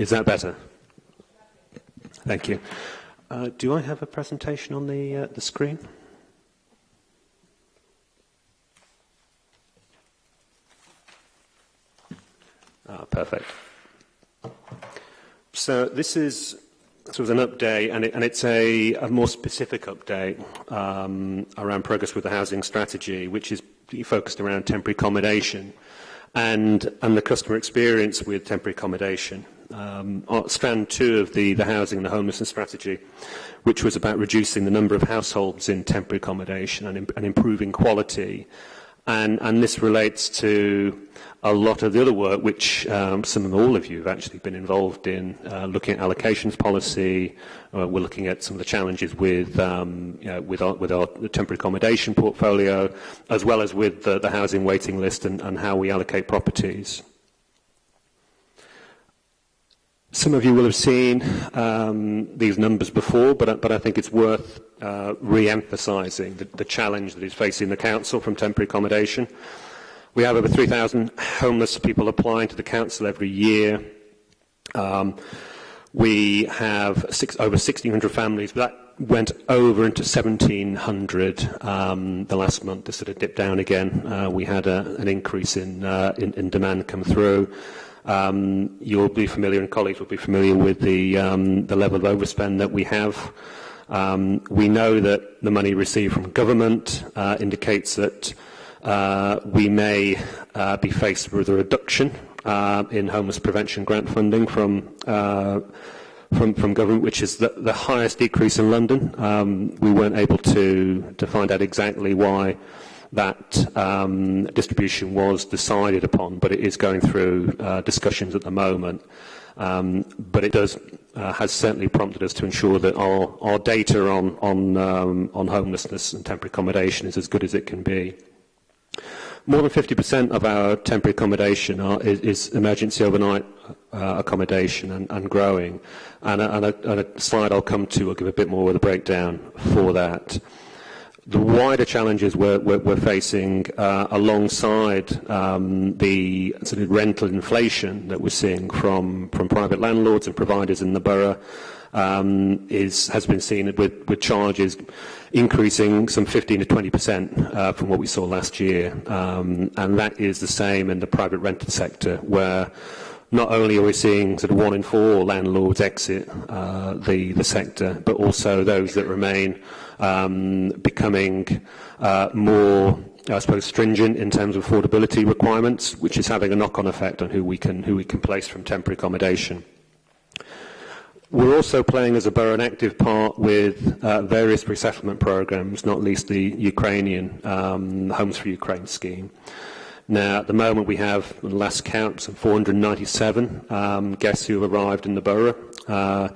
Is that better? Thank you. Uh, do I have a presentation on the, uh, the screen? Ah, perfect. So this is sort of an update, and, it, and it's a, a, more specific update um, around progress with the housing strategy, which is focused around temporary accommodation and, and the customer experience with temporary accommodation. um, strand two of the, the housing and the homelessness strategy, which was about reducing the number of households in temporary accommodation and, imp and improving quality. And, and this relates to a lot of the other work which um, some of all of you have actually been involved in, uh, looking at allocations policy. Uh, we're looking at some of the challenges with um, you know, with our, with our temporary accommodation portfolio, as well as with the, the housing waiting list and, and how we allocate properties. Some of you will have seen um, these numbers before, but, but I think it's worth uh, re-emphasising the, the challenge that is facing the council from temporary accommodation. We have over 3,000 homeless people applying to the council every year. Um, we have six, over 1,600 families. That went over into 1,700 um, the last month. This sort of dipped down again. Uh, we had a, an increase in, uh, in, in demand come through. Um, you'll be familiar, and colleagues will be familiar with the, um, the level of overspend that we have. Um, we know that the money received from government uh, indicates that uh, we may uh, be faced with a reduction uh, in homeless prevention grant funding from, uh, from, from government, which is the, the highest decrease in London. Um, we weren't able to, to find out exactly why that um, distribution was decided upon, but it is going through uh, discussions at the moment. Um, but it does uh, has certainly prompted us to ensure that our, our data on on, um, on homelessness and temporary accommodation is as good as it can be. More than 50% of our temporary accommodation are, is, is, emergency overnight uh, accommodation and, and growing. And a, and, a, and a slide I'll come to will give a bit more of a breakdown for that the wider challenges we're, we're, we're facing uh, alongside um, the sort of rental inflation that we're seeing from, from private landlords and providers in the borough um, is, has been seen with, with, charges increasing some 15 to 20% uh, from what we saw last year. Um, and that is the same in the private rented sector where not only are we seeing sort of one in four landlords exit uh, the the sector, but also those that remain um, becoming uh, more, I suppose, stringent in terms of affordability requirements, which is having a knock-on effect on who we can who we can place from temporary accommodation. We're also playing as a borough an active part with uh, various resettlement programs, not least the Ukrainian um, Homes for Ukraine scheme. Now, at the moment, we have, the last count, some 497 um, guests who have arrived in the borough. Uh,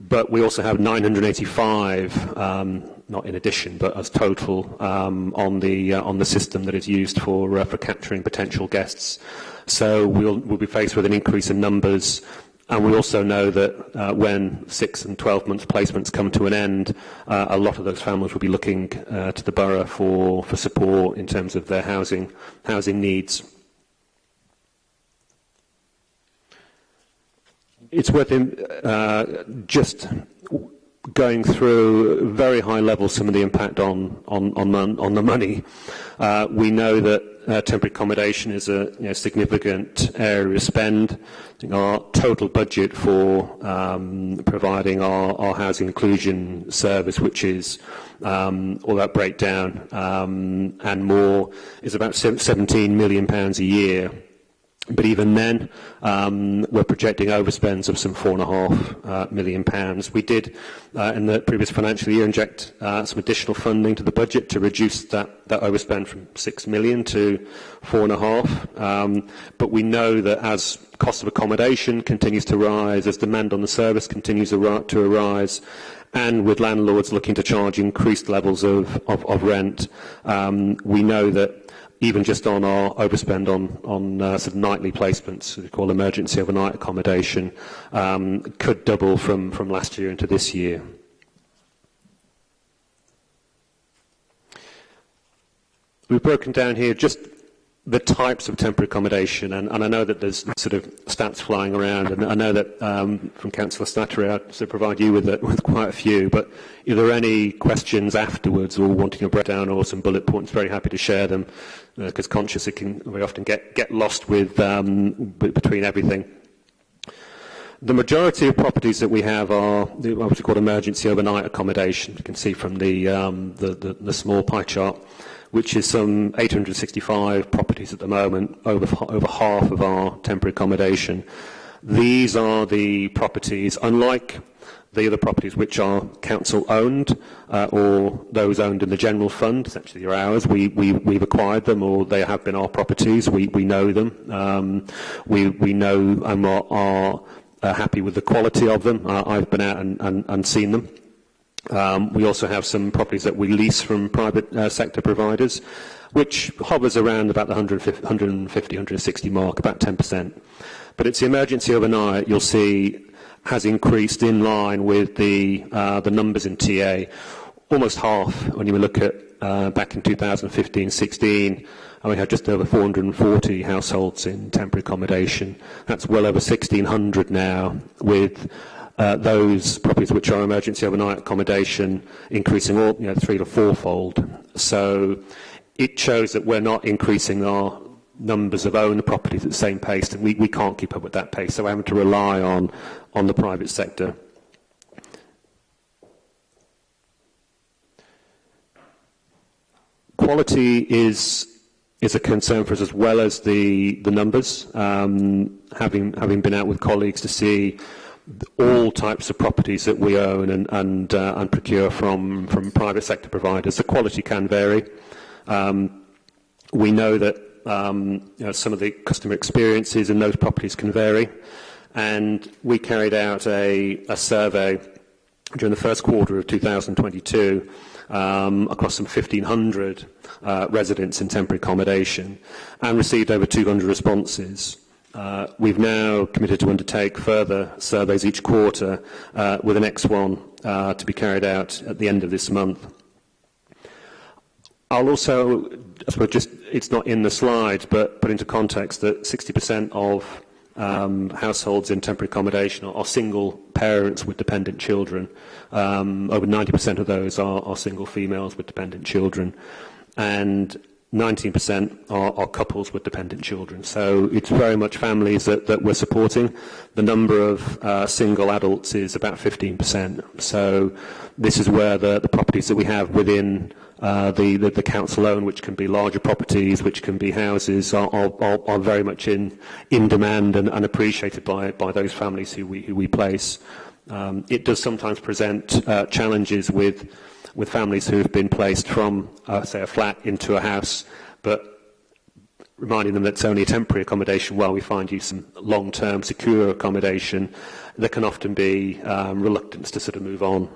but we also have 985, um, not in addition, but as total um, on the uh, on the system that is used for uh, for capturing potential guests. So we'll we'll be faced with an increase in numbers And we also know that uh, when six and 12 month placements come to an end, uh, a lot of those families will be looking uh, to the borough for, for support in terms of their housing, housing needs. It's worth in, uh, just going through very high level some of the impact on, on, on, on the money. Uh, we know that uh, temporary accommodation is a you know, significant area of spend. I think our total budget for um, providing our, our, housing inclusion service, which is um, all that breakdown um, and more, is about 17 million pounds a year. But even then, um, we're projecting overspends of some four and a half uh, million pounds. We did, uh, in the previous financial year, inject uh, some additional funding to the budget to reduce that, that overspend from six million to four and a half. Um, but we know that as cost of accommodation continues to rise, as demand on the service continues to arise, and with landlords looking to charge increased levels of, of, of rent, um, we know that even just on our overspend on, on uh, sort of nightly placements, we call emergency overnight accommodation, um, could double from, from last year into this year. We've broken down here just the types of temporary accommodation, and, and, I know that there's sort of stats flying around, and I know that um, from Councillor Slattery I sort of provide you with, a, with, quite a few, but if there are any questions afterwards or wanting a breakdown or some bullet points, very happy to share them because uh, conscious it can often get, get lost with, um, between everything. The majority of properties that we have are what we call emergency overnight accommodation. You can see from the, um, the, the, the small pie chart, which is some 865 properties at the moment, over, over half of our temporary accommodation. These are the properties, unlike the other properties which are council owned uh, or those owned in the general fund, essentially they're ours, we, we, we've acquired them or they have been our properties, we, we know them, um, we, we know and are, are uh, happy with the quality of them, uh, I've been out and, and, and seen them. Um, we also have some properties that we lease from private uh, sector providers, which hovers around about the 150, 150 160 mark, about 10%. But it's the emergency overnight, you'll see has increased in line with the uh, the numbers in TA, almost half when you look at uh, back in 2015-16. And we had just over 440 households in temporary accommodation. That's well over 1,600 now, with uh, those properties which are emergency overnight accommodation increasing all, you know, three to fourfold. So it shows that we're not increasing our numbers of owner properties at the same pace, and we, we can't keep up with that pace. So we're having to rely on, on the private sector. Quality is is a concern for us as well as the the numbers. Um, having having been out with colleagues to see all types of properties that we own and and, uh, and procure from from private sector providers, the quality can vary. Um, we know that um, you know, some of the customer experiences in those properties can vary. And we carried out a, a survey during the first quarter of 2022 um, across some 1,500 uh, residents in temporary accommodation and received over 200 responses. Uh, we've now committed to undertake further surveys each quarter uh, with the next one uh, to be carried out at the end of this month. I'll also, I suppose, just it's not in the slide, but put into context that 60% of um, households in temporary accommodation are, are, single parents with dependent children. Um, over 90% of those are, are, single females with dependent children. And 19% are, are, couples with dependent children. So it's very much families that, that we're supporting. The number of uh, single adults is about 15%. So this is where the, the properties that we have within Uh, the, the, the, council loan, which can be larger properties, which can be houses, are, are, are very much in, in demand and, and, appreciated by, by those families who we, who we place. Um, it does sometimes present uh, challenges with, with families who have been placed from, uh, say, a flat into a house, but reminding them that it's only a temporary accommodation while we find you some long-term secure accommodation, there can often be um, reluctance to sort of move on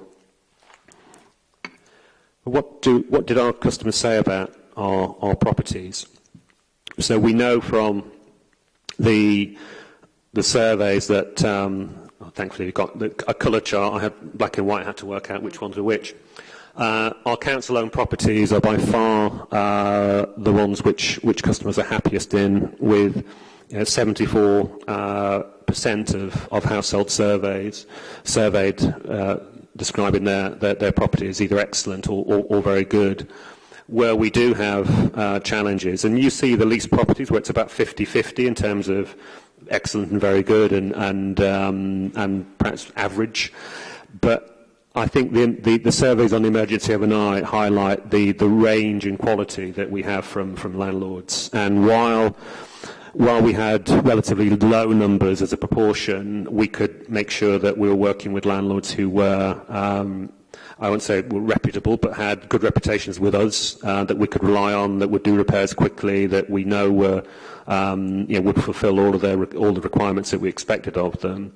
what, do, what did our customers say about our, our properties? So we know from the, the surveys that, um, oh, thankfully, we've got the, a colour chart. I had black and white, I had to work out which ones are which. Uh, our council-owned properties are by far uh, the ones which, which customers are happiest in, with 74% you know, uh, of, of household surveys surveyed uh, describing their, their, their property as either excellent or, or, or very good. Where we do have uh, challenges, and you see the lease properties where it's about 50-50 in terms of excellent and very good and, and, um, and perhaps average. But I think the, the, the surveys on the emergency overnight highlight the, the range in quality that we have from, from landlords. And while while we had relatively low numbers as a proportion, we could make sure that we were working with landlords who were, um, I won't say were reputable, but had good reputations with us uh, that we could rely on, that would do repairs quickly, that we know were, um, you know, would fulfil all of their all the requirements that we expected of them.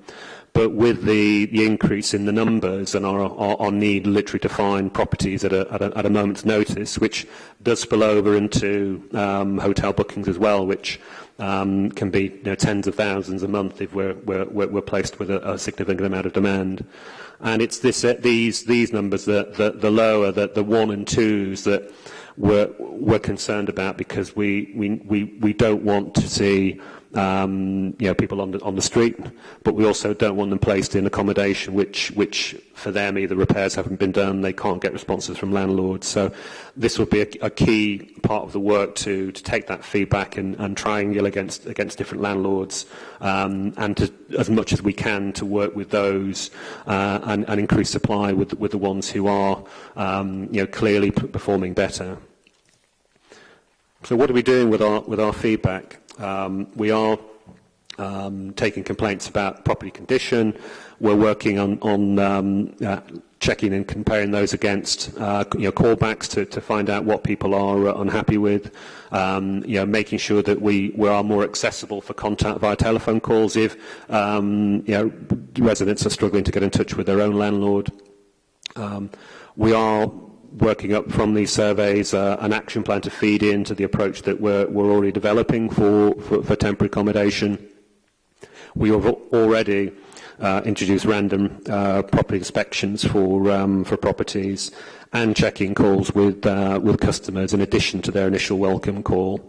But with the, the increase in the numbers and our, our, our need literally to find properties at a, at a, at, a, moment's notice, which does spill over into um, hotel bookings as well, which um, can be you know, tens of thousands a month if we're, we're, we're placed with a, a significant amount of demand. And it's this, uh, these, these numbers, that, that the lower, that the one and twos that we're, we're concerned about because we, we, we, we don't want to see um, you know, people on the, on the street, but we also don't want them placed in accommodation which, which for them either repairs haven't been done, they can't get responses from landlords. So this will be a, a key part of the work to, to take that feedback and, and triangle against, against different landlords um, and to, as much as we can to work with those uh, and, and increase supply with, with the ones who are um, you know, clearly performing better. So what are we doing with our, with our feedback? Um, we are um, taking complaints about property condition. We're working on, on um, uh, checking and comparing those against uh, you know, callbacks to, to, find out what people are uh, unhappy with. Um, you know, making sure that we, we are more accessible for contact via telephone calls if um, you know, residents are struggling to get in touch with their own landlord. Um, we are working up from these surveys uh, an action plan to feed into the approach that we're, we're already developing for, for, for temporary accommodation. We have already uh, introduced random uh, property inspections for, um, for properties and checking calls with, uh, with customers in addition to their initial welcome call.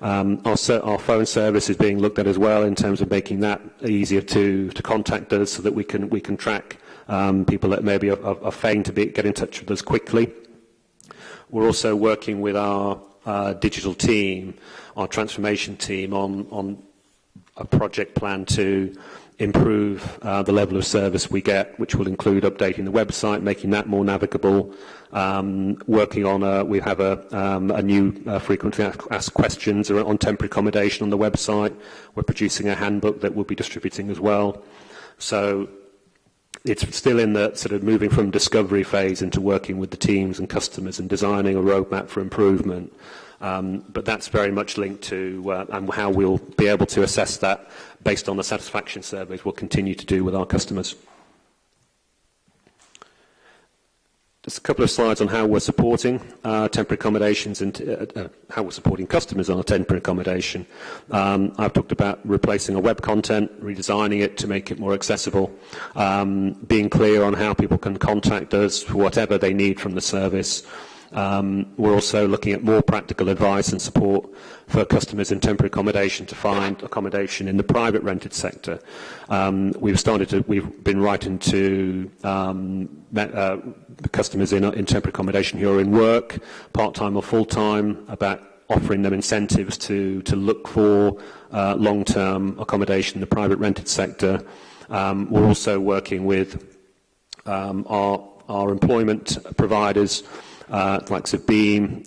Um, our, our phone service is being looked at as well in terms of making that easier to, to contact us so that we can, we can track um, people that maybe are, are, are to be, get in touch with us quickly. We're also working with our uh, digital team, our transformation team, on, on a project plan to improve uh, the level of service we get, which will include updating the website, making that more navigable, um, working on a, we have a, um, a new uh, frequently asked questions on temporary accommodation on the website. We're producing a handbook that we'll be distributing as well. So it's still in the sort of moving from discovery phase into working with the teams and customers and designing a roadmap for improvement. Um, but that's very much linked to uh, and how we'll be able to assess that based on the satisfaction surveys we'll continue to do with our customers. Just a couple of slides on how we're supporting uh, temporary accommodations and uh, uh how we're supporting customers on a temporary accommodation. Um, I've talked about replacing our web content, redesigning it to make it more accessible, um, being clear on how people can contact us for whatever they need from the service, um, we're also looking at more practical advice and support for customers in temporary accommodation to find accommodation in the private rented sector. Um, we've started to, we've been writing to um, uh, customers in, in temporary accommodation who are in work, part-time or full-time, about offering them incentives to, to look for uh, long-term accommodation in the private rented sector. Um, we're also working with um, our, our employment providers uh, likes of Beam.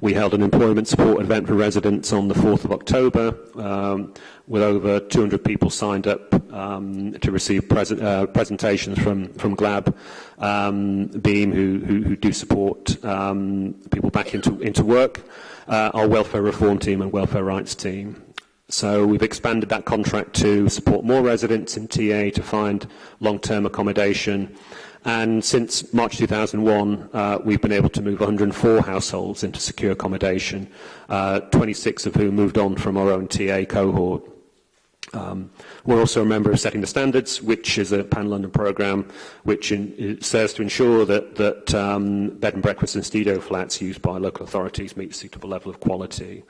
We held an employment support event for residents on the 4th of October um, with over 200 people signed up um, to receive uh, presentations from, from GLAB um, Beam who, who, who, do support um, people back into, into work, uh, our welfare reform team and welfare rights team. So we've expanded that contract to support more residents in TA to find long-term accommodation and since March 2001, uh, we've been able to move 104 households into secure accommodation, uh, 26 of whom moved on from our own TA cohort. Um, we're also a member of Setting the Standards, which is a Pan London programme which in, serves to ensure that, that um, bed and breakfast and studio flats used by local authorities meet a suitable level of quality.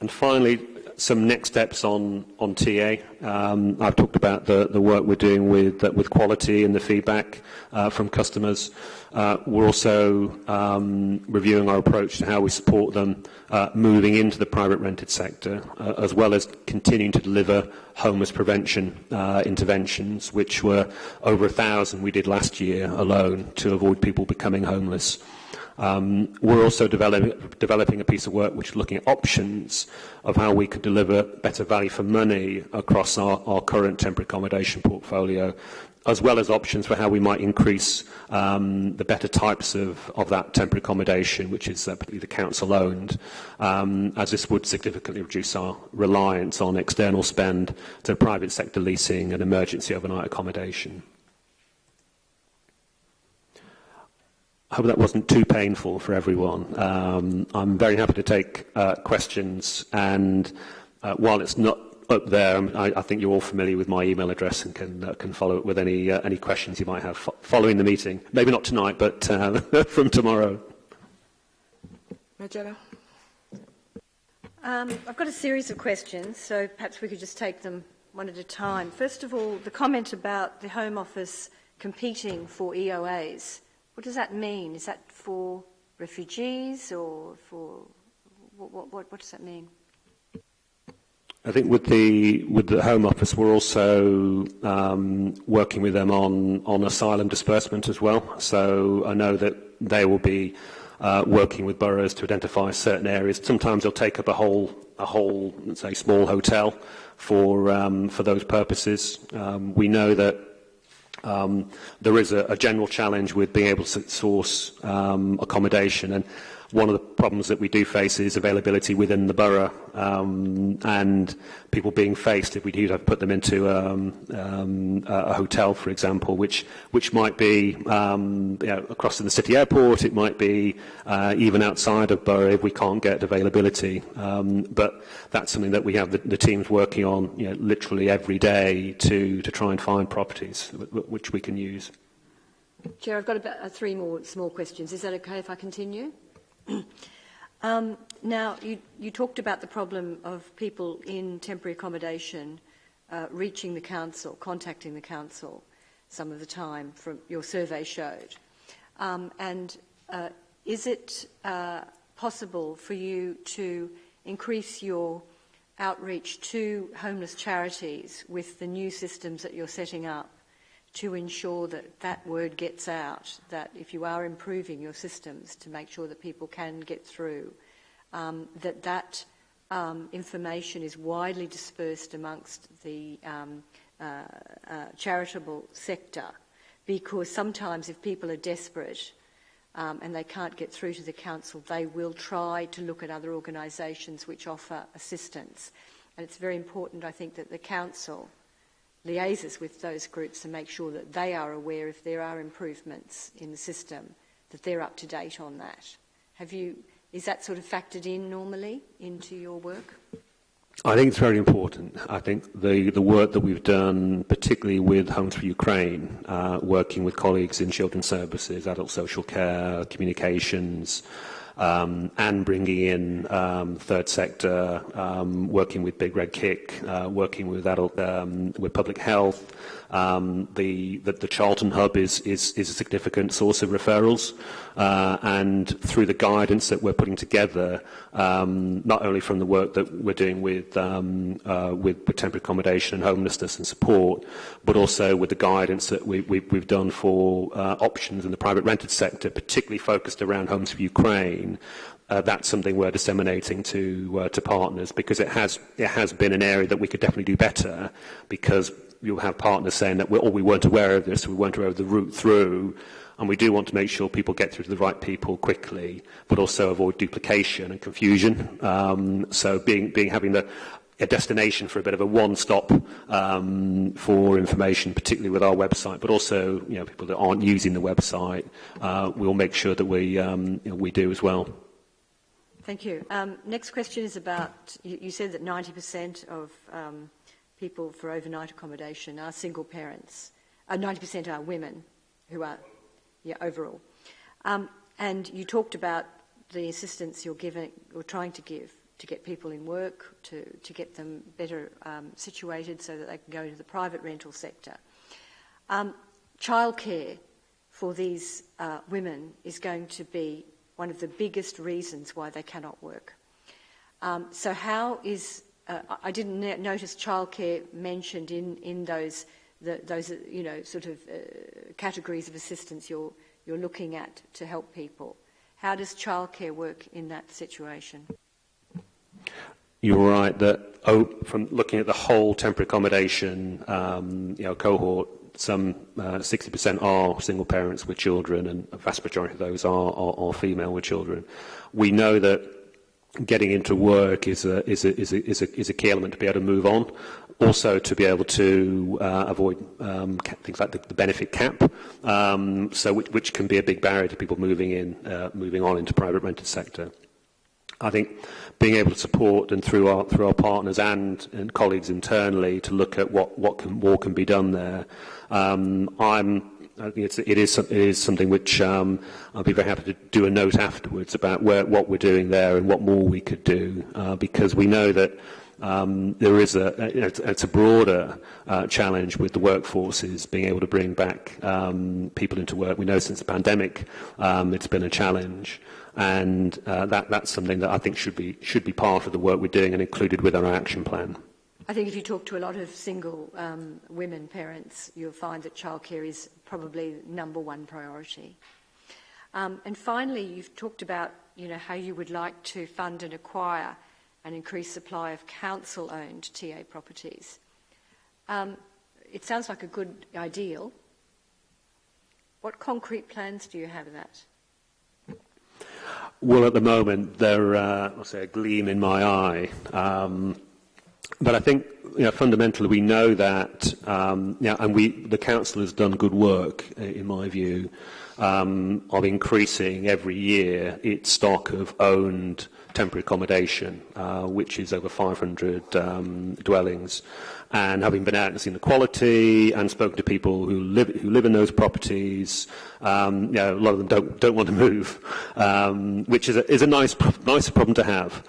And finally, some next steps on on TA. Um, I've talked about the, the work we're doing with uh, with quality and the feedback uh, from customers. Uh, we're also um, reviewing our approach to how we support them uh, moving into the private rented sector, uh, as well as continuing to deliver homeless prevention uh, interventions, which were over a thousand we did last year alone to avoid people becoming homeless. Um, we're also develop, developing a piece of work which is looking at options of how we could deliver better value for money across our, our current temporary accommodation portfolio, as well as options for how we might increase um, the better types of, of, that temporary accommodation, which is uh, the council owned, um, as this would significantly reduce our reliance on external spend to private sector leasing and emergency overnight accommodation. I hope that wasn't too painful for everyone. Um, I'm very happy to take uh, questions, and uh, while it's not up there, um, I, I think you're all familiar with my email address and can uh, can follow up with any uh, any questions you might have fo following the meeting. Maybe not tonight, but uh, from tomorrow. Majella. Um, I've got a series of questions, so perhaps we could just take them one at a time. First of all, the comment about the Home Office competing for EOAs. What does that mean? Is that for refugees or for what, what, what does that mean? I think with the with the Home Office, we're also um, working with them on on asylum disbursement as well. So I know that they will be uh, working with boroughs to identify certain areas. Sometimes they'll take up a whole a whole let's say small hotel for um, for those purposes. Um, we know that Um, there is a, a general challenge with being able to source um, accommodation, and one of the problems that we do face is availability within the borough um, and people being faced if we do have put them into um, um, a hotel, for example, which which might be um, you know, across the city airport, it might be uh, even outside of borough if we can't get availability. Um, but that's something that we have the, the teams working on you know, literally every day to to try and find properties which we can use. Chair, I've got about uh, three more small questions. Is that okay if I continue? um, now, you, you, talked about the problem of people in temporary accommodation uh, reaching the council, contacting the council some of the time from your survey showed. Um, and uh, is it uh, possible for you to increase your outreach to homeless charities with the new systems that you're setting up to ensure that that word gets out, that if you are improving your systems to make sure that people can get through, um, that that um, information is widely dispersed amongst the um, uh, uh, charitable sector because sometimes if people are desperate um, and they can't get through to the council, they will try to look at other organisations which offer assistance. And it's very important, I think, that the council liaises with those groups and make sure that they are aware if there are improvements in the system, that they're up to date on that. Have you, is that sort of factored in normally into your work? I think it's very important. I think the, the work that we've done, particularly with Homes for Ukraine, uh, working with colleagues in children services, adult social care, communications, um, and bringing in um, third sector, um, working with Big Red Kick, uh, working with adult, um, with public health. Um, the, the, the, Charlton Hub is, is, is, a significant source of referrals, uh, and through the guidance that we're putting together, not only from the work that we're doing with, uh, with, with temporary accommodation and homelessness and support, but also with the guidance that we, we, we've done for uh, options in the private rented sector, particularly focused around Homes for Ukraine. Ukraine, uh, that's something we're disseminating to uh, to partners because it has it has been an area that we could definitely do better because you'll have partners saying that we're, oh, we weren't aware of this, we weren't aware of the route through, and we do want to make sure people get through to the right people quickly, but also avoid duplication and confusion. Um, so being, being having the, a destination for a bit of a one-stop um, for information, particularly with our website, but also you know people that aren't using the website. Uh, we'll make sure that we um, you know, we do as well. Thank you. Um, next question is about you, you said that 90% of um, people for overnight accommodation are single parents. 90% uh, are women who are yeah, overall. Um, and you talked about the assistance you're giving you're trying to give to get people in work, to, to get them better um, situated so that they can go into the private rental sector. Um, childcare for these uh, women is going to be one of the biggest reasons why they cannot work. Um, so how is, uh, I didn't notice childcare mentioned in, in those, the, those, you know, sort of uh, categories of assistance you're, you're looking at to help people. How does childcare work in that situation? you were right that oh, from looking at the whole temporary accommodation um, you know, cohort, some 60% uh, are single parents with children, and a vast majority of those are, are, are female with children. We know that getting into work is a, is a, is a, is a, is a key element to be able to move on. Also, to be able to uh, avoid um, things like the, the benefit cap, um, so which, which, can be a big barrier to people moving in, uh, moving on into private rented sector. I think being able to support and through our through our partners and, and colleagues internally to look at what what can more can be done there. Um, I'm I think it's, it is, it is something which um, I'll be very happy to do a note afterwards about where, what we're doing there and what more we could do uh, because we know that um, there is a, it's a broader uh, challenge with the workforces being able to bring back um, people into work. We know since the pandemic um, it's been a challenge. and uh, that, that's something that I think should be, should be part of the work we're doing and included with our action plan. I think if you talk to a lot of single um, women parents, you'll find that childcare is probably number one priority. Um, and finally, you've talked about you know, how you would like to fund and acquire an increased supply of council-owned TA properties. Um, it sounds like a good ideal. What concrete plans do you have of that? Well, at the moment, they're, uh, I'll say, a gleam in my eye. Um, but I think you know, fundamentally we know that, um, you know, and we, the council has done good work, in my view, um, of increasing every year its stock of owned temporary accommodation, uh, which is over 500 um, dwellings. and having been out and seen the quality and spoken to people who live who live in those properties, um, you know, a lot of them don't don't want to move, um, which is a, is a nice nice problem to have.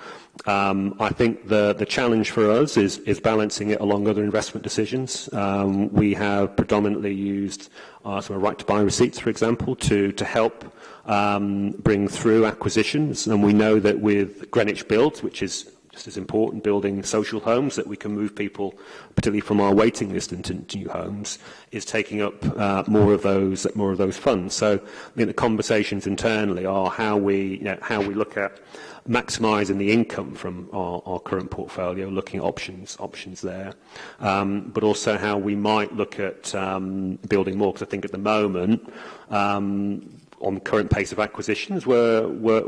Um, I think the the challenge for us is is balancing it along other investment decisions. Um, we have predominantly used uh, some right to buy receipts, for example, to to help um, bring through acquisitions, and we know that with Greenwich Build, which is just as important building social homes that we can move people, particularly from our waiting list into new homes, is taking up uh, more of those more of those funds. So I mean, the conversations internally are how we you know, how we look at maximizing the income from our, our current portfolio, looking at options options there, um, but also how we might look at um, building more. Because I think at the moment. Um, on the current pace of acquisitions, we're, we're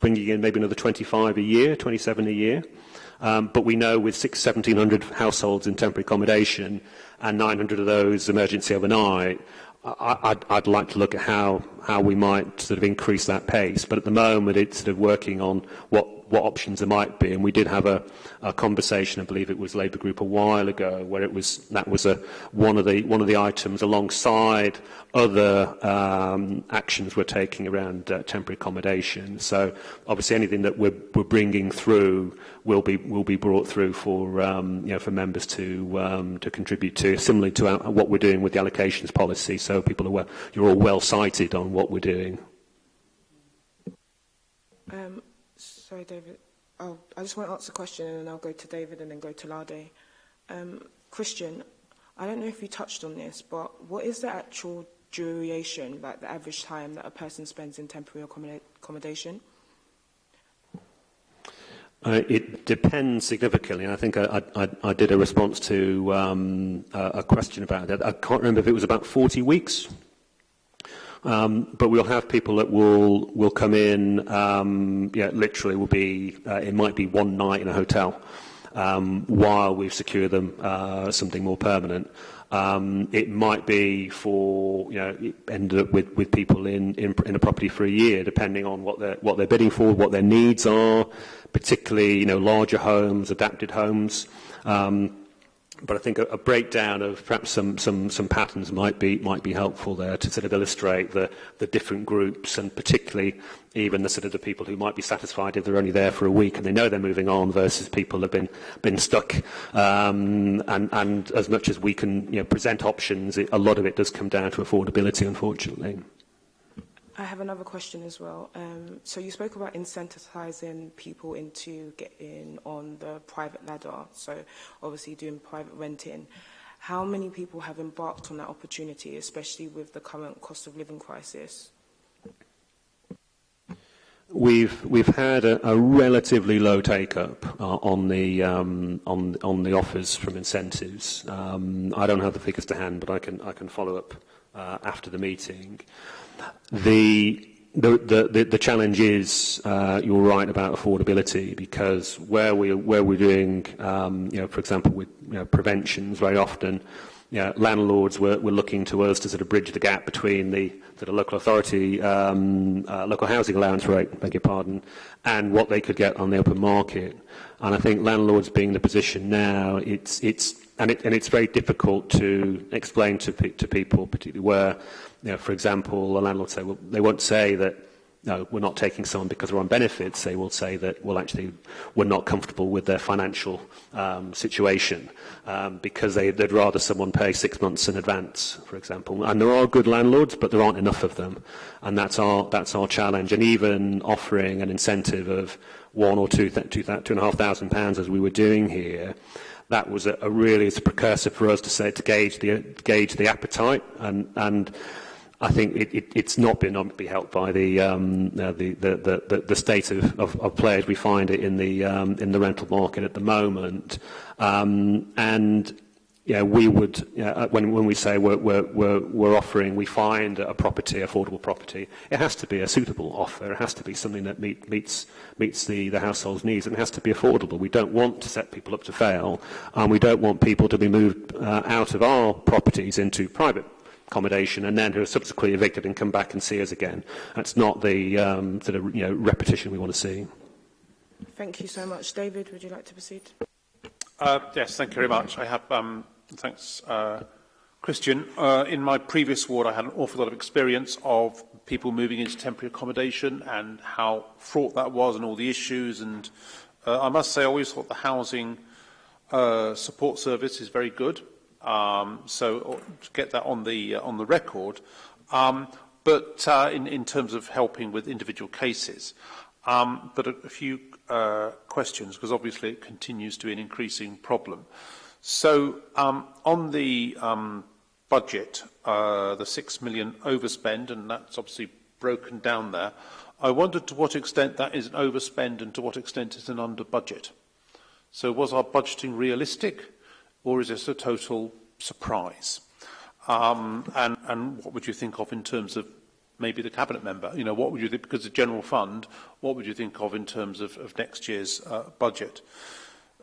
bringing in maybe another 25 a year, 27 a year. Um, but we know with six, 1,700 households in temporary accommodation and 900 of those emergency overnight, I, I'd, I'd like to look at how, how we might sort of increase that pace. But at the moment, it's sort of working on what what, options there might be. And we did have a, a conversation, I believe it was Labour Group a while ago, where it was that was a, one, of the, one of the items alongside other um, actions we're taking around uh, temporary accommodation. So obviously anything that we're, we're bringing through will be, will be brought through for, um, you know, for members to, um, to contribute to, similarly to our, what we're doing with the allocations policy. So people are well, you're all well cited on what we're doing. Um, Sorry, David. I'll, oh, I just want to ask a question and then I'll go to David and then go to Lade. Um, Christian, I don't know if you touched on this, but what is the actual duration, like the average time that a person spends in temporary accommodation? Uh, it depends significantly, and I think I, I, I did a response to um, a, a question about that. I can't remember if it was about 40 weeks Um, but we'll have people that will will come in. Um, yeah, literally, will be uh, it might be one night in a hotel um, while we've secured them uh, something more permanent. Um, it might be for you know end up with, with people in, in in a property for a year, depending on what they're what they're bidding for, what their needs are, particularly you know larger homes, adapted homes. Um, but I think a, a breakdown of perhaps some, some, some patterns might be, might be helpful there to sort of illustrate the, the different groups and particularly even the sort of the people who might be satisfied if they're only there for a week and they know they're moving on versus people have been, been stuck. Um, and, and as much as we can you know, present options, it, a lot of it does come down to affordability, unfortunately. I have another question as well. Um, so you spoke about incentivizing people into getting on the private ladder. So obviously doing private renting. How many people have embarked on that opportunity, especially with the current cost of living crisis? We've we've had a, a relatively low take up uh, on the um, on on the offers from incentives. Um, I don't have the figures to hand, but I can I can follow up uh, after the meeting. The the, the, the challenge is, uh, you're right about affordability because where, we, where we're doing, um, you know, for example, with you know, preventions very often, you know, landlords were, were looking to us to sort of bridge the gap between the sort of local authority, um, uh, local housing allowance rate, beg your pardon, and what they could get on the open market. And I think landlords being in the position now, it's, it's, and, it, and it's very difficult to explain to, to people, particularly where you know, for example, a landlord say, well, they won't say that, no, we're not taking someone because they're on benefits. They will say that, well, actually, we're not comfortable with their financial um, situation um, because they, they'd rather someone pay six months in advance, for example. And there are good landlords, but there aren't enough of them. And that's our, that's our challenge. And even offering an incentive of one or two, two, two and a half thousand pounds as we were doing here, that was a, a really a precursor for us to say to gauge the gauge the appetite and and I think it, it, it's not been obviously helped by the, um, uh, the, the, the, the state of, of, of players we find it in the, um, in the rental market at the moment. Um, and yeah, we would, yeah, uh, when, when we say we're, we're, we're offering, we find a property, affordable property, it has to be a suitable offer. It has to be something that meet, meets, meets the, the household's needs and it has to be affordable. We don't want to set people up to fail and we don't want people to be moved uh, out of our properties into private accommodation and then who are subsequently evicted and come back and see us again. That's not the um, sort of you know, repetition we want to see. Thank you so much. David, would you like to proceed? Uh, yes, thank you very much. I have, um, thanks, uh, Christian. Uh, in my previous ward, I had an awful lot of experience of people moving into temporary accommodation and how fraught that was and all the issues. And uh, I must say, I always thought the housing uh, support service is very good. Um, so to get that on the uh, on the record. Um, but uh, in, in terms of helping with individual cases. Um, but a, a few uh, questions, because obviously it continues to be an increasing problem. So um, on the um, budget, uh, the 6 million overspend, and that's obviously broken down there, I wondered to what extent that is an overspend and to what extent it's an under budget. So was our budgeting realistic? or is this a total surprise? Um, and, and what would you think of in terms of maybe the cabinet member? You know, what would you think, because the general fund, what would you think of in terms of, of next year's uh, budget?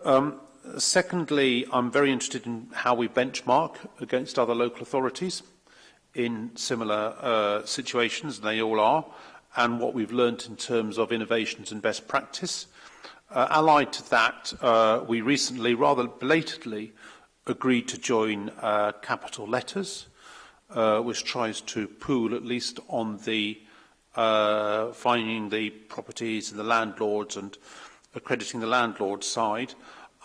Um, secondly, I'm very interested in how we benchmark against other local authorities in similar uh, situations, and they all are, and what we've learnt in terms of innovations and best practice. Uh, allied to that, uh, we recently, rather belatedly, agreed to join uh, capital letters, uh, which tries to pool, at least on the uh, finding the properties and the landlords and accrediting the landlord side.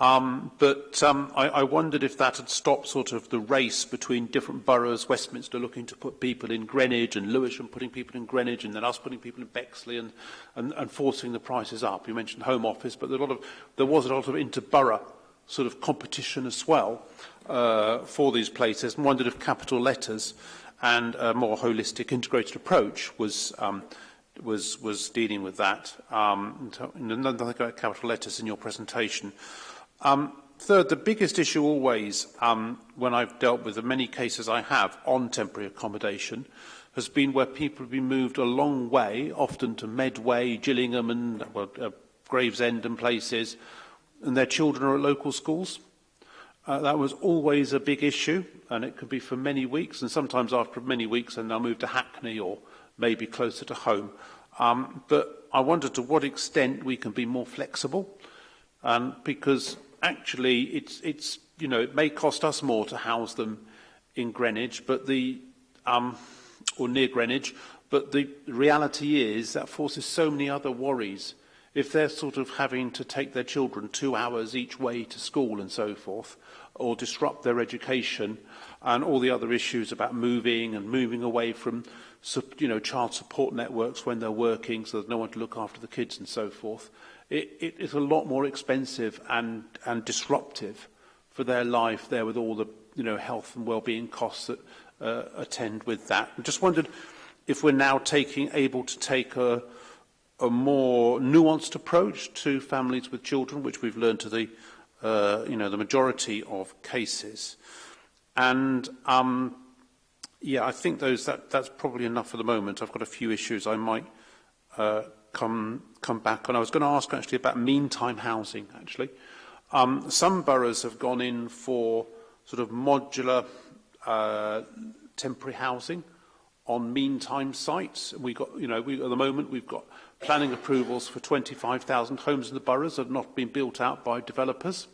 Um, but um, I, I wondered if that had stopped sort of the race between different boroughs, Westminster looking to put people in Greenwich and Lewisham putting people in Greenwich and then us putting people in Bexley and, and, and forcing the prices up. You mentioned Home Office, but there, a lot of, there was a lot of inter-borough sort of competition as well uh, for these places and wondered if capital letters and a more holistic integrated approach was um, was was dealing with that. Um, nothing about capital letters in your presentation. Um, third, the biggest issue always um, when I've dealt with the many cases I have on temporary accommodation has been where people have been moved a long way, often to Medway, Gillingham and well, uh, Gravesend and places, and their children are at local schools. Uh, that was always a big issue, and it could be for many weeks, and sometimes after many weeks, and they'll move to Hackney or maybe closer to home. Um, but I wonder to what extent we can be more flexible, um, because actually it's, it's, you know, it may cost us more to house them in Greenwich, but the, um, or near Greenwich, but the reality is that forces so many other worries if they're sort of having to take their children two hours each way to school and so forth, or disrupt their education and all the other issues about moving and moving away from you know, child support networks when they're working so there's no one to look after the kids and so forth, it, it, it's a lot more expensive and, and disruptive for their life there with all the you know, health and well-being costs that uh, attend with that. I just wondered if we're now taking, able to take a, a more nuanced approach to families with children, which we've learned to the, uh, you know, the majority of cases. And um, yeah, I think those that that's probably enough for the moment. I've got a few issues I might uh, come come back on. I was going to ask actually about meantime housing. Actually, um, some boroughs have gone in for sort of modular uh, temporary housing on meantime sites. We got you know we at the moment we've got planning approvals for 25,000 homes in the boroughs that have not been built out by developers,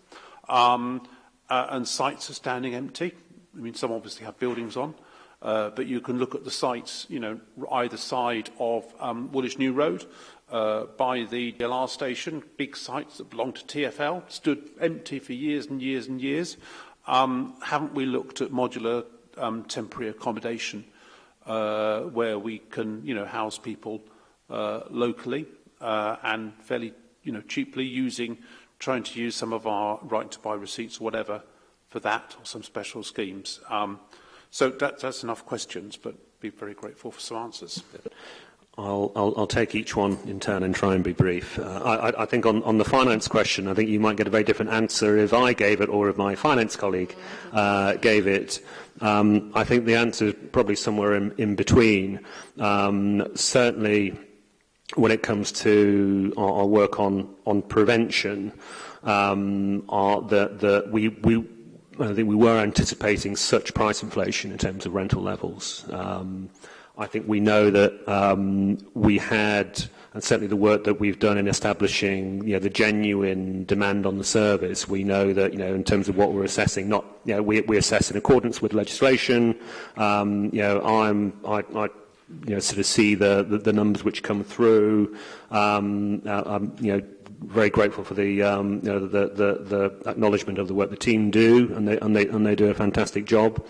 um, uh, and sites are standing empty. I mean, some obviously have buildings on, uh, but you can look at the sites, you know, either side of um, Woolwich New Road, uh, by the DLR station, big sites that belong to TfL, stood empty for years and years and years. Um, haven't we looked at modular um, temporary accommodation uh, where we can, you know, house people – uh, locally uh, and fairly you know, cheaply using, trying to use some of our right to buy receipts or whatever for that or some special schemes. Um, so that, that's enough questions, but be very grateful for some answers. I'll, I'll, I'll take each one in turn and try and be brief. Uh, I, I think on, on the finance question, I think you might get a very different answer if I gave it or if my finance colleague uh, gave it. Um, I think the answer is probably somewhere in, in between. Um, certainly, when it comes to our, our work on on prevention, um, are that that we we. I think we were anticipating such price inflation in terms of rental levels. Um, I think we know that um, we had, and certainly the work that we've done in establishing, you know, the genuine demand on the service. We know that, you know, in terms of what we're assessing, not, you know, we, we assess in accordance with legislation. Um, you know, I'm, I, I you know, sort of see the, the, the numbers which come through. Um, uh, I'm you know, very grateful for the, um, you know, the, the, the acknowledgement of the work the team do, and they, and they, and they do a fantastic job.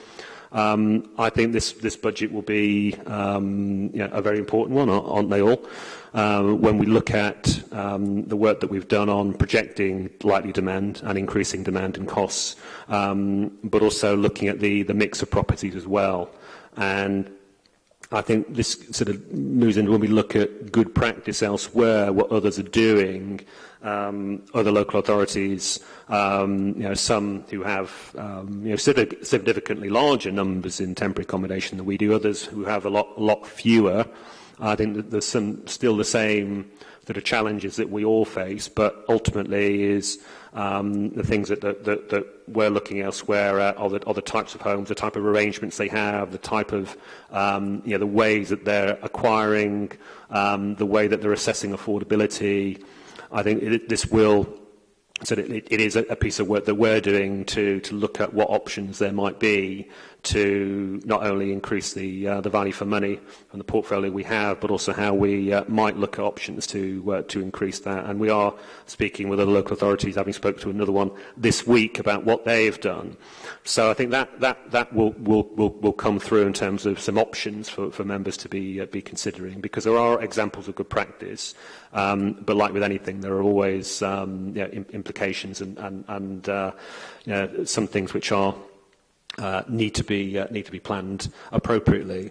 Um, I think this, this budget will be um, you know, a very important one, aren't they all? Um, when we look at um, the work that we've done on projecting likely demand and increasing demand and costs, um, but also looking at the, the mix of properties as well. And I think this sort of moves into when we look at good practice elsewhere, what others are doing, um, other local authorities, um, you know, some who have um, you know, significantly larger numbers in temporary accommodation than we do, others who have a lot, lot fewer. I think that there's some, still the same that are challenges that we all face, but ultimately is um, the things that, that, that, that we're looking elsewhere at are the, are the types of homes, the type of arrangements they have, the type of, um, you know, the ways that they're acquiring, um, the way that they're assessing affordability. I think it, this will so it, it is a piece of work that we're doing to, to look at what options there might be to not only increase the, uh, the value for money and the portfolio we have, but also how we uh, might look at options to, uh, to increase that. And we are speaking with the local authorities, having spoke to another one this week about what they've done. So I think that, that, that will, will, will, will come through in terms of some options for, for members to be, uh, be considering, because there are examples of good practice, um, but like with anything, there are always um, yeah, implications and, and, and uh, you know, some things which are uh, need to be uh, need to be planned appropriately.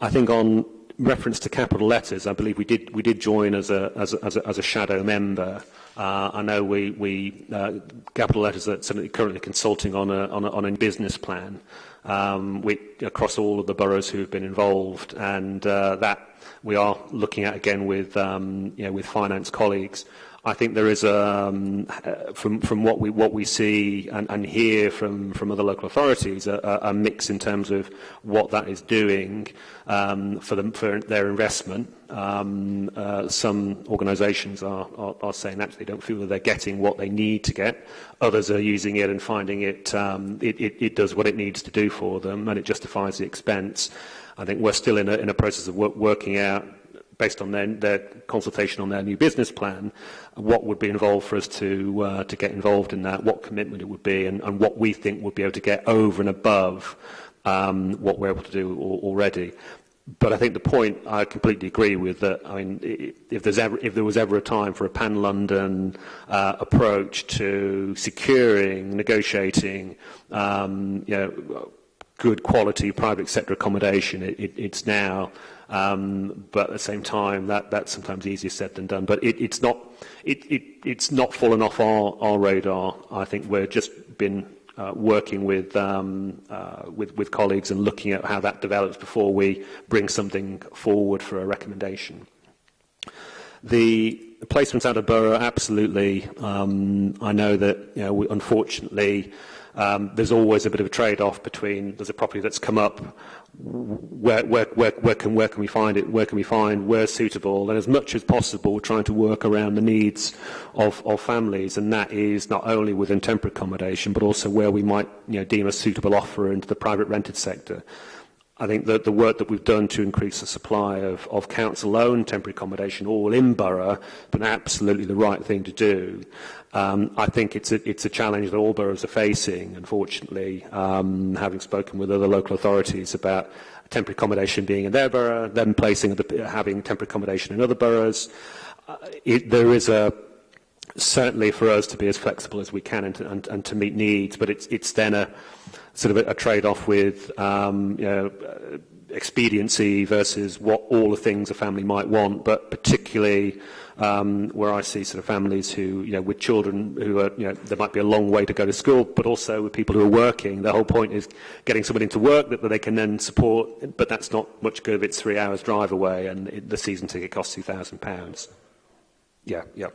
I think on reference to capital letters, I believe we did we did join as a as a, as a, as a shadow member. Uh, I know we we uh, capital letters are currently consulting on a on a, on a business plan um, we, across all of the boroughs who have been involved, and uh, that we are looking at again with um, you know, with finance colleagues. I think there is, um, uh, from, from what, we, what we see and, and hear from, from other local authorities, a, a mix in terms of what that is doing um, for, them, for their investment. Um, uh, some organisations are, are, are saying actually don't feel that they're getting what they need to get. Others are using it and finding it, um, it, it, it does what it needs to do for them and it justifies the expense. I think we're still in a, in a process of work, working out based on their, their, consultation on their new business plan, what would be involved for us to, uh, to get involved in that, what commitment it would be, and, and what we think we'll be able to get over and above um, what we're able to do already. But I think the point I completely agree with that. I mean, if, ever, if there was ever a time for a pan London uh, approach to securing, negotiating, um, you know, good quality private sector accommodation, it, it, it's now. Um, but at the same time, that, that's sometimes easier said than done. But it, it's, not, it, it, it's not fallen off our, our radar. I think we've just been uh, working with, um, uh, with, with colleagues and looking at how that develops before we bring something forward for a recommendation. The placements out of borough, absolutely. Um, I know that you know, we, unfortunately um, there's always a bit of a trade-off between there's a property that's come up where, where, where, where, can, where can we find it, where can we find, where's suitable, and as much as possible we're trying to work around the needs of, of families, and that is not only within temporary accommodation, but also where we might you know, deem a suitable offer into the private rented sector. I think that the work that we've done to increase the supply of, of council-owned temporary accommodation all in borough, but absolutely the right thing to do. Um, I think it's a, it's a, challenge that all boroughs are facing, unfortunately, um, having spoken with other local authorities about temporary accommodation being in their borough, then placing the, having temporary accommodation in other boroughs. Uh, it, there is a certainly for us to be as flexible as we can and to, and, and to meet needs, but it's, it's, then a sort of a, a trade-off with um, you know, expediency versus what all the things a family might want, but particularly um, where I see sort of families who, you know, with children who are, you know, there might be a long way to go to school, but also with people who are working. The whole point is getting someone into work that, that they can then support, but that's not much good if it's three hours drive away and it, the season ticket costs £2,000. Yeah, yeah.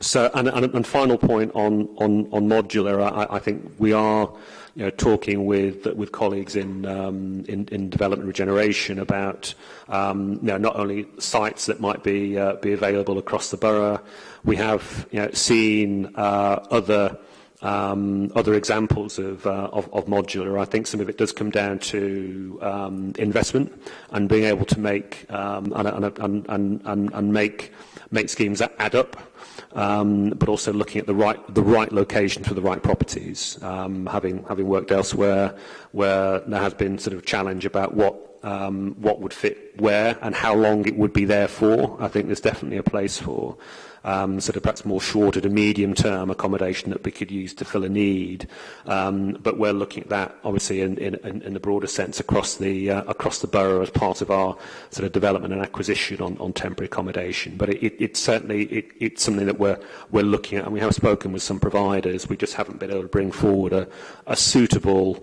So, and, and, and final point on, on, on modular, I, I think we are, you know, talking with with colleagues in um, in, in, development regeneration about um, you know, not only sites that might be uh, be available across the borough. We have you know, seen uh, other. Um, other examples of, uh, of, of, modular. I think some of it does come down to um, investment and being able to make um, and, and, and, and, make make schemes add up um, but also looking at the right, the right location for the right properties, um, having, having worked elsewhere where there has been sort of challenge about what um, what would fit where and how long it would be there for. I think there's definitely a place for um, sort of perhaps more shorter to medium term accommodation that we could use to fill a need. Um, but we're looking at that obviously in, in, in the broader sense across the uh, across the borough as part of our sort of development and acquisition on, on temporary accommodation. But it, it, it certainly it, it's something that we're we're looking at, and we have spoken with some providers. We just haven't been able to bring forward a, a suitable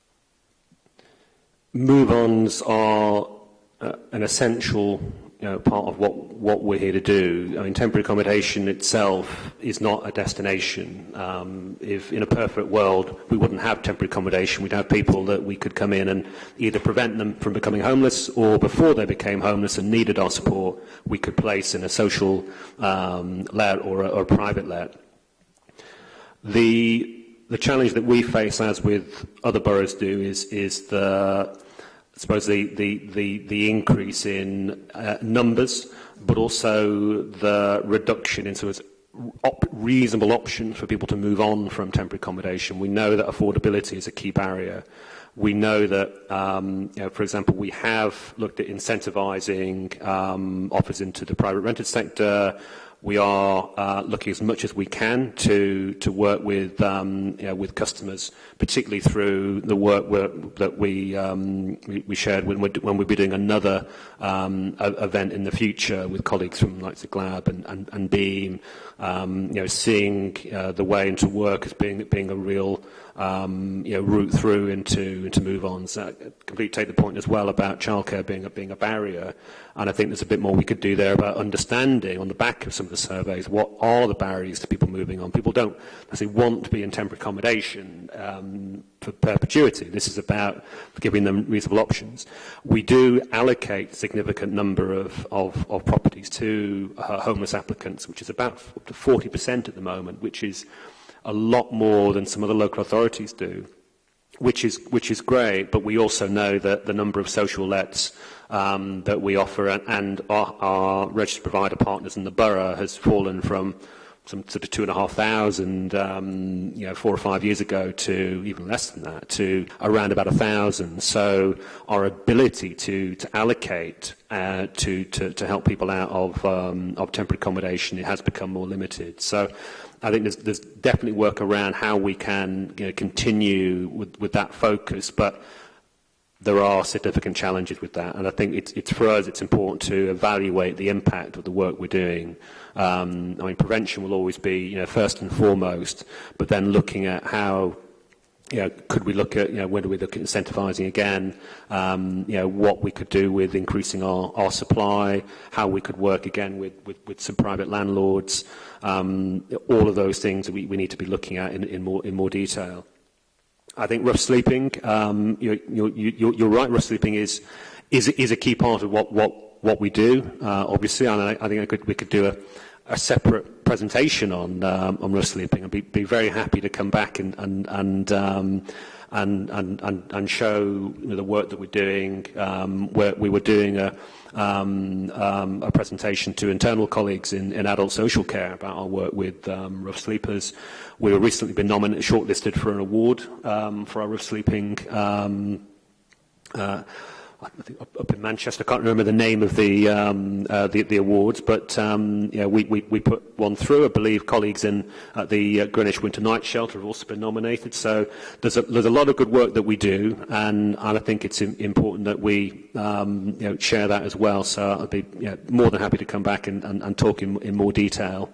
move-ons are uh, an essential you know, part of what what we're here to do. I mean, temporary accommodation itself is not a destination. Um, if in a perfect world we wouldn't have temporary accommodation, we'd have people that we could come in and either prevent them from becoming homeless or before they became homeless and needed our support, we could place in a social um, let or a, or a private let. The the challenge that we face, as with other boroughs do, is is the I suppose the the the, the increase in uh, numbers but also the reduction in sort of op reasonable option for people to move on from temporary accommodation. We know that affordability is a key barrier. We know that, um, you know, for example, we have looked at incentivizing um, offers into the private rented sector, We are uh, looking as much as we can to, to work with, um, you know, with customers, particularly through the work that we, um, we, we shared when, when we'll be doing another um, e, event in the future with colleagues from of Glab and, and, and BEAM, um, you know, seeing uh, the way into work as being, being a real um, you know, route through into, into move on. So I completely take the point as well about childcare being a, being a barrier. And I think there's a bit more we could do there about understanding on the back of some of the surveys what are the barriers to people moving on. People don't necessarily want to be in temporary accommodation um, for perpetuity. This is about giving them reasonable options. We do allocate a significant number of, of, of properties to uh, homeless applicants, which is about up to 40% at the moment, which is a lot more than some of the local authorities do, which is, which is great, but we also know that the number of social lets um, that we offer and, and our, our registered provider partners in the borough has fallen from some sort of two and a half thousand, um, you know, four or five years ago to even less than that, to around about a thousand. So our ability to to allocate uh, to, to to help people out of um, of temporary accommodation it has become more limited. So I think there's, there's definitely work around how we can you know, continue with, with that focus, but there are significant challenges with that. And I think it's, it's for us, it's important to evaluate the impact of the work we're doing. Um, I mean, prevention will always be, you know, first and foremost, but then looking at how you know, could we look at, you know, when do we look at incentivizing again? Um, you know, what we could do with increasing our, our supply, how we could work again with, with, with some private landlords, um, all of those things we, we need to be looking at in, in, more, in more detail. I think rough sleeping, um, you're, you're, you're right, rough sleeping is, is, is a key part of what, what, what we do, uh, obviously, and I, I think I could, we could do a, a separate presentation on um, on risk sleeping. I'd be, be very happy to come back and and and um, and, and, and, and show you know, the work that we're doing. Um, where we were doing a, um, um, a presentation to internal colleagues in, in adult social care about our work with um, rough sleepers. We were recently been nominated, shortlisted for an award um, for our rough sleeping um, uh, up in Manchester. I can't remember the name of the um, uh, the, the, awards, but um, yeah, we, we, we, put one through. I believe colleagues in the uh, Greenwich Winter Night Shelter have also been nominated. So there's a, there's a lot of good work that we do, and, and I think it's important that we um, you know, share that as well. So I'd be more than happy to come back and, and, and talk in, in more detail.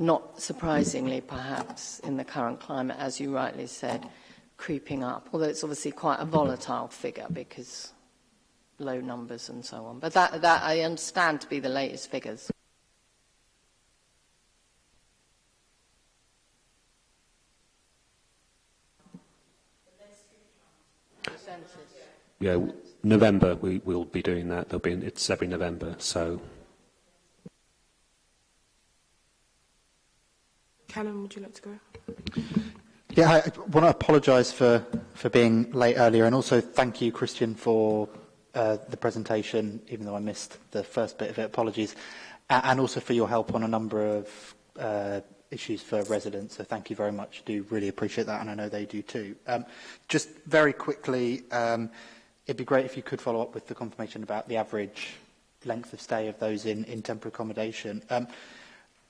not surprisingly, perhaps, in the current climate, as you rightly said, creeping up. Although it's obviously quite a volatile figure because low numbers and so on. But that, that I understand to be the latest figures. Yeah, November we will be doing that. There'll be it's every November, so. Callum, would you like to go? Yeah, I want to apologise for for being late earlier, and also thank you, Christian, for uh, the presentation, even though I missed the first bit of it, apologies, uh, and also for your help on a number of uh, issues for residents. So thank you very much. Do really appreciate that, and I know they do too. Um, just very quickly, um, it'd be great if you could follow up with the confirmation about the average length of stay of those in, in temporary accommodation. Um,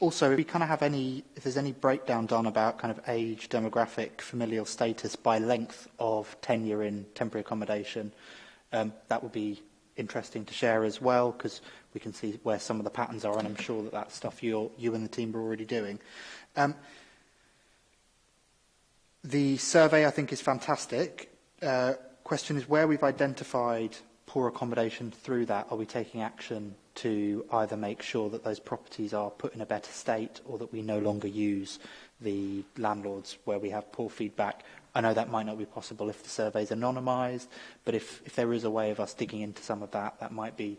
also, if we kind of have any, if there's any breakdown done about kind of age, demographic, familial status by length of tenure in temporary accommodation, uh, Um, that would be interesting to share as well because we can see where some of the patterns are and I'm sure that that's stuff you you and the team are already doing. Um, the survey I think is fantastic. Uh, question is where we've identified poor accommodation through that, are we taking action to either make sure that those properties are put in a better state or that we no longer use the landlords where we have poor feedback I know that might not be possible if the survey is anonymized, but if, if there is a way of us digging into some of that, that might be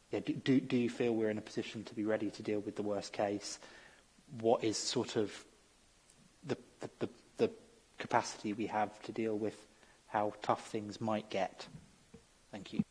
yeah, do, do, do you feel we're in a position to be ready to deal with the worst case? What is sort of the, the, the, the capacity we have to deal with how tough things might get? Thank you.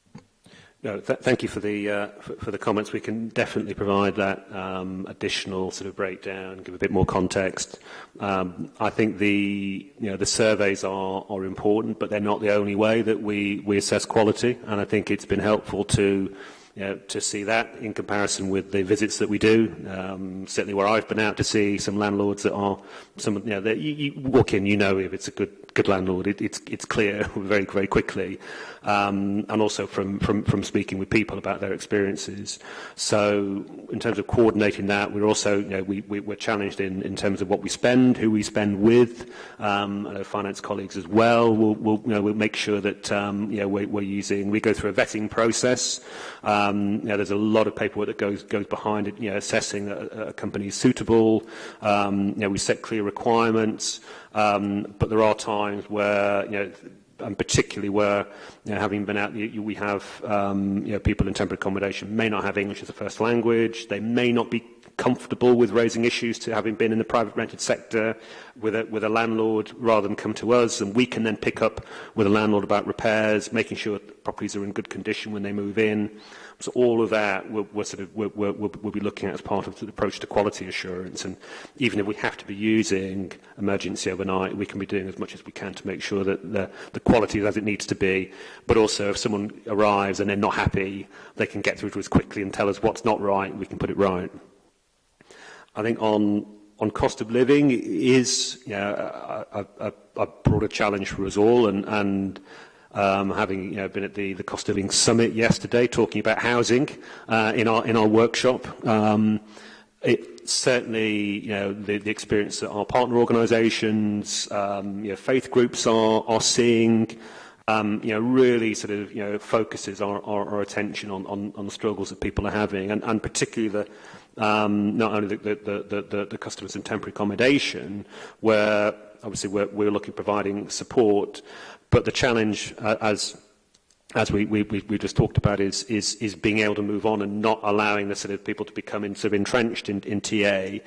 No, th thank you for the uh, for, for the comments. We can definitely provide that um, additional sort of breakdown, give a bit more context. Um, I think the you know the surveys are are important, but they're not the only way that we we assess quality. And I think it's been helpful to you know, to see that in comparison with the visits that we do. Um, certainly where I've been out to see some landlords that are, some, you know, you, you walk in, you know if it's a good good landlord. It, it's, it's clear very, very quickly um, and also from, from, from speaking with people about their experiences. So in terms of coordinating that, we're also, you know, we, we, we're challenged in, in terms of what we spend, who we spend with. Um, I know finance colleagues as well will, will, you know, will make sure that um, you know, we're, we're using, we go through a vetting process. Um, you know, there's a lot of paperwork that goes, goes behind it, you know, assessing that a, a company is suitable. Um, you know, we set clear requirements, um, but there are times where, you know, and particularly where, you know, having been out, you, you, we have um, you know, people in temporary accommodation may not have English as a first language. They may not be comfortable with raising issues to having been in the private rented sector with a, with a landlord rather than come to us. And we can then pick up with a landlord about repairs, making sure properties are in good condition when they move in. So all of that we're, we're sort of, we'll, we'll, we'll be looking at as part of the approach to quality assurance. And even if we have to be using emergency overnight, we can be doing as much as we can to make sure that the, the quality is as it needs to be. But also if someone arrives and they're not happy, they can get through to us quickly and tell us what's not right, we can put it right. I think on on cost of living is yeah, a, a, a broader challenge for us all, and, and um, having you know, been at the, the cost of living summit yesterday talking about housing uh, in, our, in our workshop. Um, it certainly, you know, the, the experience that our partner organisations, um, you know, faith groups are, are seeing, um, you know, really sort of, you know, focuses our, our, our attention on, on, on the struggles that people are having, and, and particularly the, um, not only the, the, the, the, the customers in temporary accommodation, where obviously we're, we're looking providing support, But the challenge, uh, as as we, we, we, we just talked about, is, is, is being able to move on and not allowing the sort of people to become in, sort of entrenched in, in TA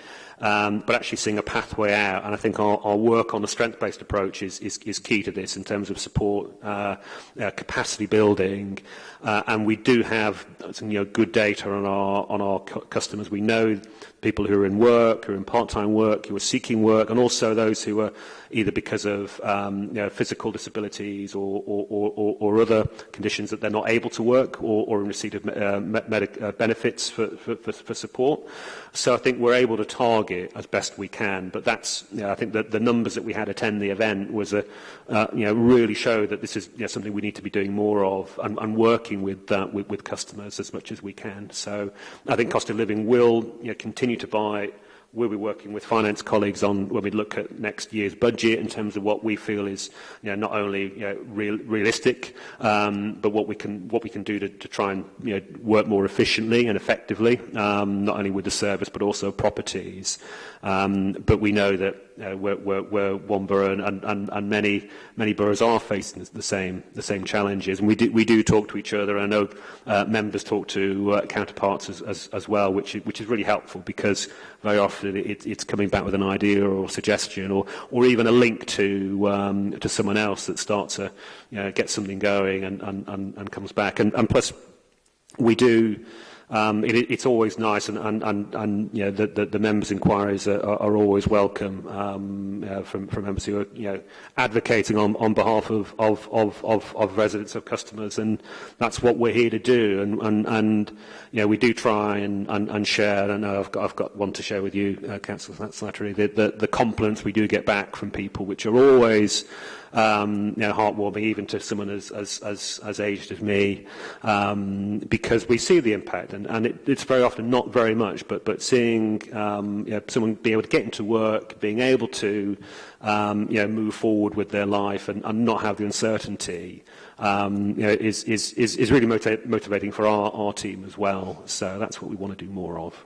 um, but actually seeing a pathway out. And I think our, our work on the strength-based approach is, is, is, key to this in terms of support, uh, uh, capacity building, uh, and we do have some, you know, good data on our, on our customers. We know people who are in work, who are in part-time work, who are seeking work, and also those who are either because of um, you know, physical disabilities or, or, or, or, other conditions that they're not able to work or, in receipt of uh, uh, benefits for, for, for support. So I think we're able to target target as best we can. But that's, you know, I think that the numbers that we had attend the event was a, uh, you know, really show that this is you know, something we need to be doing more of and, and working with, uh, with, with customers as much as we can. So I think cost of living will you know, continue to bite we'll be working with finance colleagues on when we look at next year's budget in terms of what we feel is you know, not only you know, real, realistic, um, but what we can what we can do to, to try and you know, work more efficiently and effectively, um, not only with the service but also properties. Um, but we know that uh, where, where, where one borough and, and, and many many boroughs are facing the same the same challenges, and we do we do talk to each other. I know uh, members talk to uh, counterparts as, as, as well, which which is really helpful because very often it, it's coming back with an idea or suggestion or, or even a link to, um, to someone else that starts to you know, get something going and, and, and, and comes back. And, and plus, we do Um, it, it's always nice, and, and, and, and you know, the, the, the members' inquiries are, are always welcome um, uh, from, from members who are you know, advocating on, on behalf of, of, of, of, of residents, of customers, and that's what we're here to do. And, and, and you know, we do try and, and, and share. I know I've got, I've got one to share with you, uh, Councillor Slattery, the, the, the compliments we do get back from people, which are always um, you know, heartwarming even to someone as, as, as, as aged as me, um, because we see the impact, and, and it, it's very often not very much, but, but seeing um, you know, someone be able to get into work, being able to um, you know, move forward with their life and, and not have the uncertainty um, you know, is, is, is, is really motivating for our, our team as well. So that's what we want to do more of.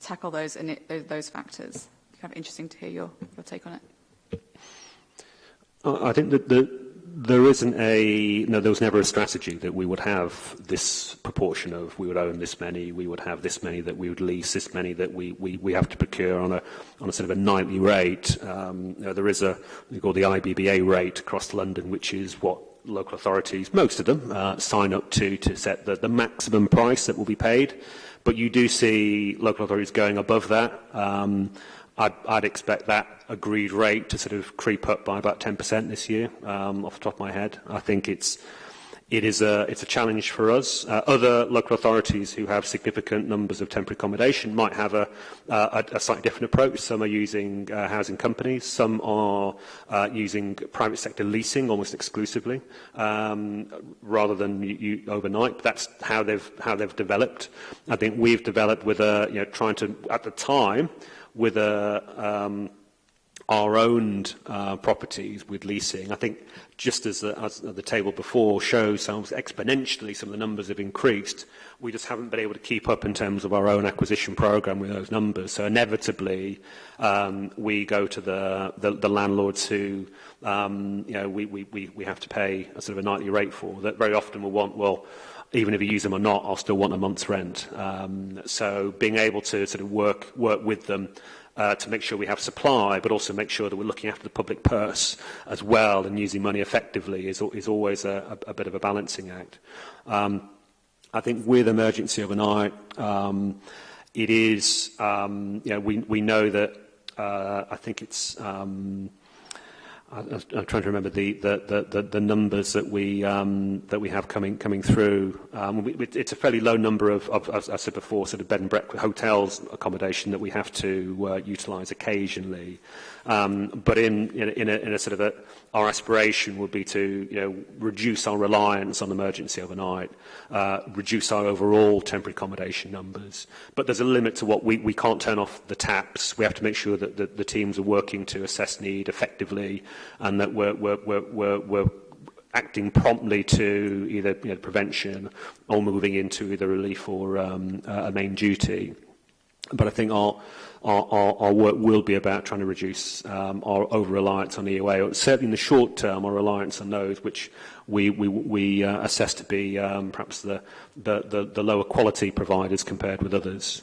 tackle those and it, those factors? Kind of interesting to hear your, your take on it. I think that the there isn't a no. There was never a strategy that we would have this proportion of we would own this many, we would have this many that we would lease, this many that we we, we have to procure on a on a sort of a nightly rate. Um, you know, there is a we call the IBBA rate across London, which is what local authorities, most of them, uh, sign up to to set the, the maximum price that will be paid. But you do see local authorities going above that. Um, I'd, I'd expect that agreed rate to sort of creep up by about 10% this year, um, off the top of my head. I think it's it is a, it's a challenge for us. Uh, other local authorities who have significant numbers of temporary accommodation might have a, a, a slightly different approach. Some are using uh, housing companies, some are uh, using private sector leasing almost exclusively, um, rather than you, you overnight. But that's how they've, how they've developed. I think we've developed with a, you know, trying to, at the time, with a, um, our own uh, properties with leasing, I think just as the, as the table before shows how exponentially some of the numbers have increased, we just haven't been able to keep up in terms of our own acquisition program with those numbers. So inevitably, um, we go to the, the, the landlords who um, you know, we, we, we have to pay a sort of a nightly rate for that very often will want, well, even if you use them or not, I'll still want a month's rent. Um, so being able to sort of work, work with them uh, to make sure we have supply, but also make sure that we're looking after the public purse as well and using money effectively is, is always a, a, a bit of a balancing act. Um, I think with emergency overnight, um, it is, um, you know, we, we know that uh, I think it's... Um, I'm trying to remember the, the, the, the numbers that we, um, that we have coming, coming through. Um, we, it's a fairly low number of, of, as I said before, sort of bed and breakfast hotels accommodation that we have to uh, utilize occasionally. Um, but in, in, in, a, in a sort of a, our aspiration would be to you know, reduce our reliance on emergency overnight, uh, reduce our overall temporary accommodation numbers. But there's a limit to what we, we can't turn off the taps. We have to make sure that the, the teams are working to assess need effectively and that we're, we're, we're, we're, we're acting promptly to either you know, prevention or moving into either relief or um, a main duty. But I think our, our, our, our work will be about trying to reduce um, our over-reliance on EUA, or certainly in the short term, our reliance on those which we, we, we uh, assess to be um, perhaps the, the, the, the lower quality providers compared with others.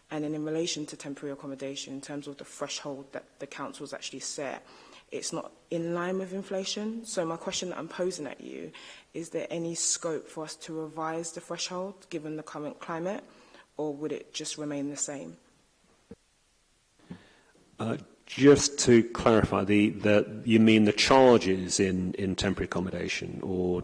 and then in relation to temporary accommodation in terms of the threshold that the council's actually set it's not in line with inflation so my question that I'm posing at you is there any scope for us to revise the threshold given the current climate or would it just remain the same? Uh, just to clarify, the, the, you mean the charges in, in temporary accommodation or...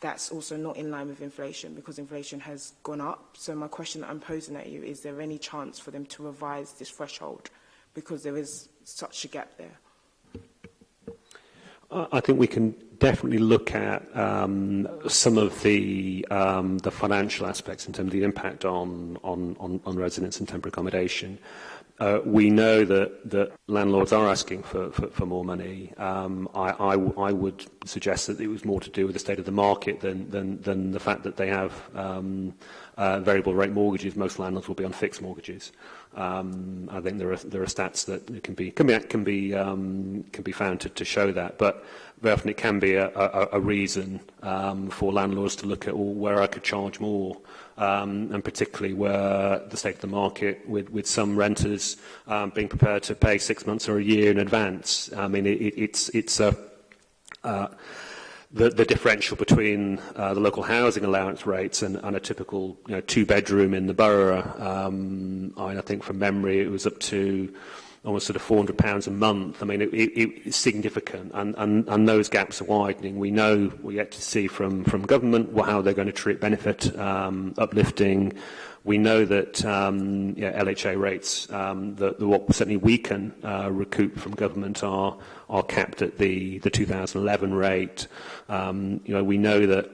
That's also not in line with inflation because inflation has gone up. So my question that I'm posing at you, is there any chance for them to revise this threshold because there is such a gap there? I think we can definitely look at um, some of the um, the financial aspects in terms of the impact on on, on, on residents and temporary accommodation. Uh, we know that, that landlords are asking for, for, for more money. Um, I, I, I would suggest that it was more to do with the state of the market than, than, than the fact that they have um, uh, variable rate mortgages. Most landlords will be on fixed mortgages. Um, I think there are there are stats that can be can be can be um, can be found to, to show that, but very often it can be a, a, a reason um, for landlords to look at well, where I could charge more, um, and particularly where the state of the market with with some renters um, being prepared to pay six months or a year in advance. I mean, it, it, it's it's a uh, the, the differential between uh, the local housing allowance rates and, and a typical you know, two-bedroom in the borough. Um, I, I think from memory it was up to almost sort of 400 pounds a month. I mean, it, it, it's significant, and, and, and those gaps are widening. We know we yet to see from from government what, how they're going to treat benefit um, uplifting. We know that um, yeah, LHA rates um, that, that what certainly we can uh, recoup from government are are capped at the, the 2011 rate. Um, you know, we know that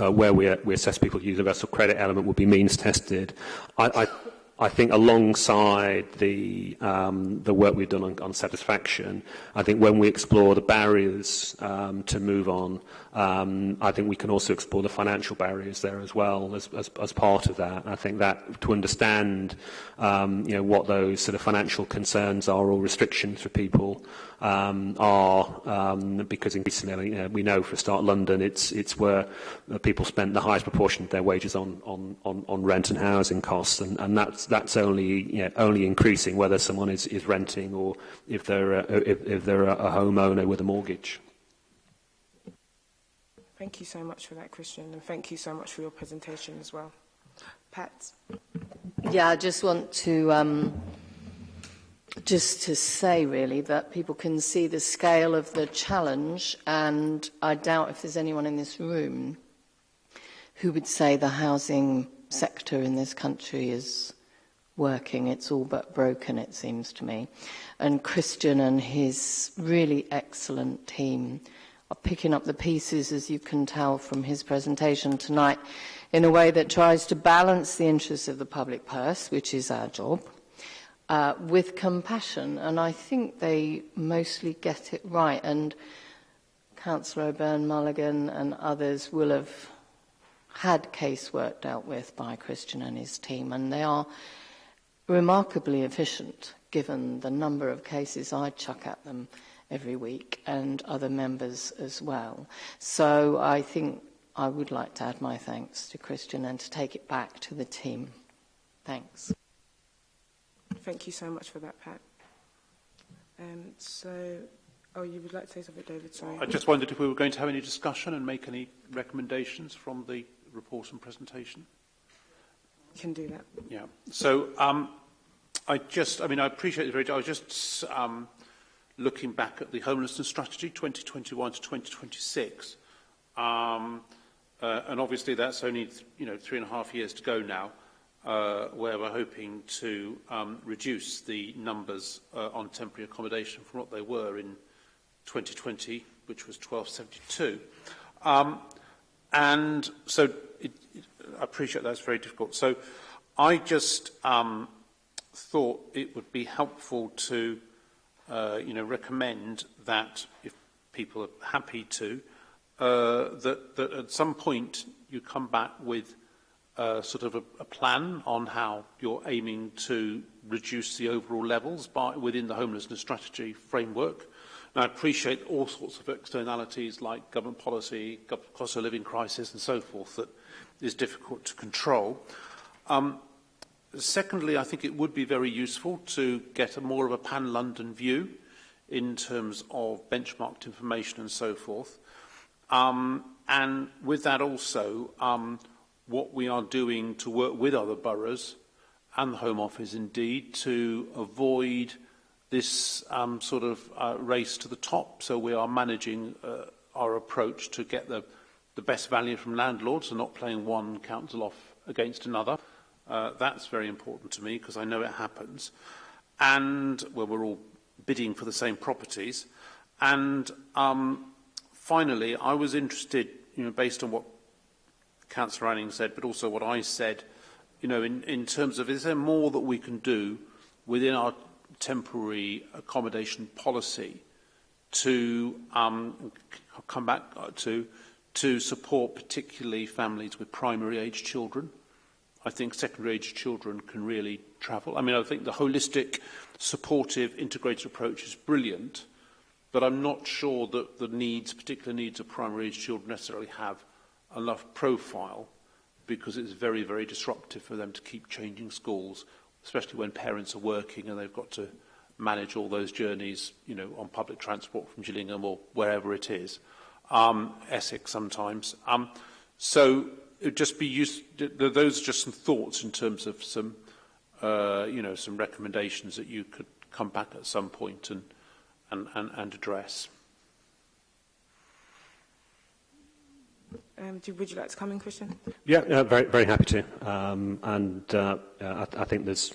uh, where we, we assess people's universal credit element would be means tested. I, I, I think alongside the um, the work we've done on, on satisfaction, I think when we explore the barriers um, to move on, Um, I think we can also explore the financial barriers there as well as, as, as part of that. I think that to understand um, you know, what those sort of financial concerns are or restrictions for people um, are, um, because increasingly you know, we know for a start London, it's, it's where uh, people spend the highest proportion of their wages on, on, on, on rent and housing costs. And, and that's, that's only, you know, only increasing whether someone is, is renting or if they're, a, if, if they're a, a homeowner with a mortgage. Thank you so much for that, Christian, and thank you so much for your presentation as well. Pat? Yeah, I just want to um, just to say really that people can see the scale of the challenge and I doubt if there's anyone in this room who would say the housing sector in this country is working. It's all but broken, it seems to me. And Christian and his really excellent team are picking up the pieces, as you can tell from his presentation tonight, in a way that tries to balance the interests of the public purse, which is our job, uh, with compassion. And I think they mostly get it right. And Councillor O'Byrne Mulligan and others will have had casework dealt with by Christian and his team, and they are remarkably efficient given the number of cases I chuck at them every week and other members as well. So I think I would like to add my thanks to Christian and to take it back to the team. Thanks. Thank you so much for that, Pat. Um, so, oh, you would like to say something, David? Sorry. I just wondered if we were going to have any discussion and make any recommendations from the report and presentation. Can do that. Yeah. So, um, I just, I mean, I appreciate it very. I was just um, looking back at the homelessness strategy 2021 to 2026. Um, uh, and obviously that's only, th you know, three and a half years to go now, uh, where we're hoping to um, reduce the numbers uh, on temporary accommodation from what they were in 2020, which was 1272. Um, and so it, it, I appreciate that's very difficult. So I just um, thought it would be helpful to uh, you know, recommend that if people are happy to, uh, that, that at some point you come back with uh, sort of a, a plan on how you're aiming to reduce the overall levels by, within the homelessness strategy framework. And I appreciate all sorts of externalities like government policy, cost of living crisis and so forth that is difficult to control. Um, Secondly, I think it would be very useful to get a more of a pan-London view in terms of benchmarked information and so forth. Um, and with that also, um, what we are doing to work with other boroughs and the Home Office indeed to avoid this um, sort of uh, race to the top. So we are managing uh, our approach to get the, the best value from landlords and not playing one council off against another. Uh, that's very important to me because I know it happens. And well, we're all bidding for the same properties. And um, finally, I was interested, you know, based on what Councillor Anning said, but also what I said, you know, in, in terms of is there more that we can do within our temporary accommodation policy to um, come back to to support particularly families with primary age children? I think secondary age children can really travel. I mean, I think the holistic, supportive, integrated approach is brilliant, but I'm not sure that the needs, particular needs of primary age children necessarily have enough profile because it's very, very disruptive for them to keep changing schools, especially when parents are working and they've got to manage all those journeys, you know, on public transport from Gillingham or wherever it is, um, Essex sometimes. Um, so would just be use, those are just some thoughts in terms of some, uh, you know, some recommendations that you could come back at some point and, and, and, and address. Um, do, would you like to come in, Christian? Yeah, no, very, very happy to. Um, and uh, I, I think there's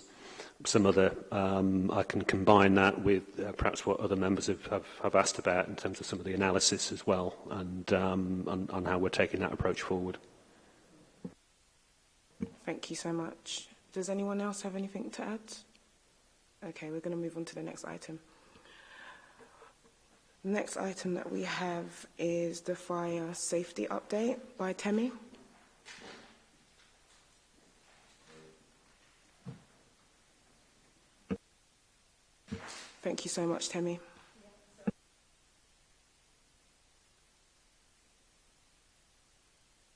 some other, um, I can combine that with uh, perhaps what other members have, have, have asked about in terms of some of the analysis as well and um, on, on how we're taking that approach forward. Thank you so much. Does anyone else have anything to add? Okay, we're going to move on to the next item. Next item that we have is the fire safety update by Temi. Thank you so much, Temi.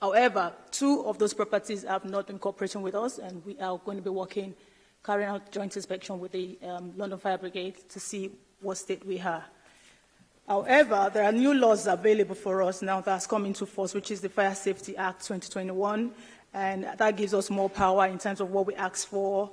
However, two of those properties have not been cooperating with us and we are going to be working, carrying out joint inspection with the um, London Fire Brigade to see what state we are. However, there are new laws available for us now that's come into force, which is the Fire Safety Act 2021, and that gives us more power in terms of what we ask for,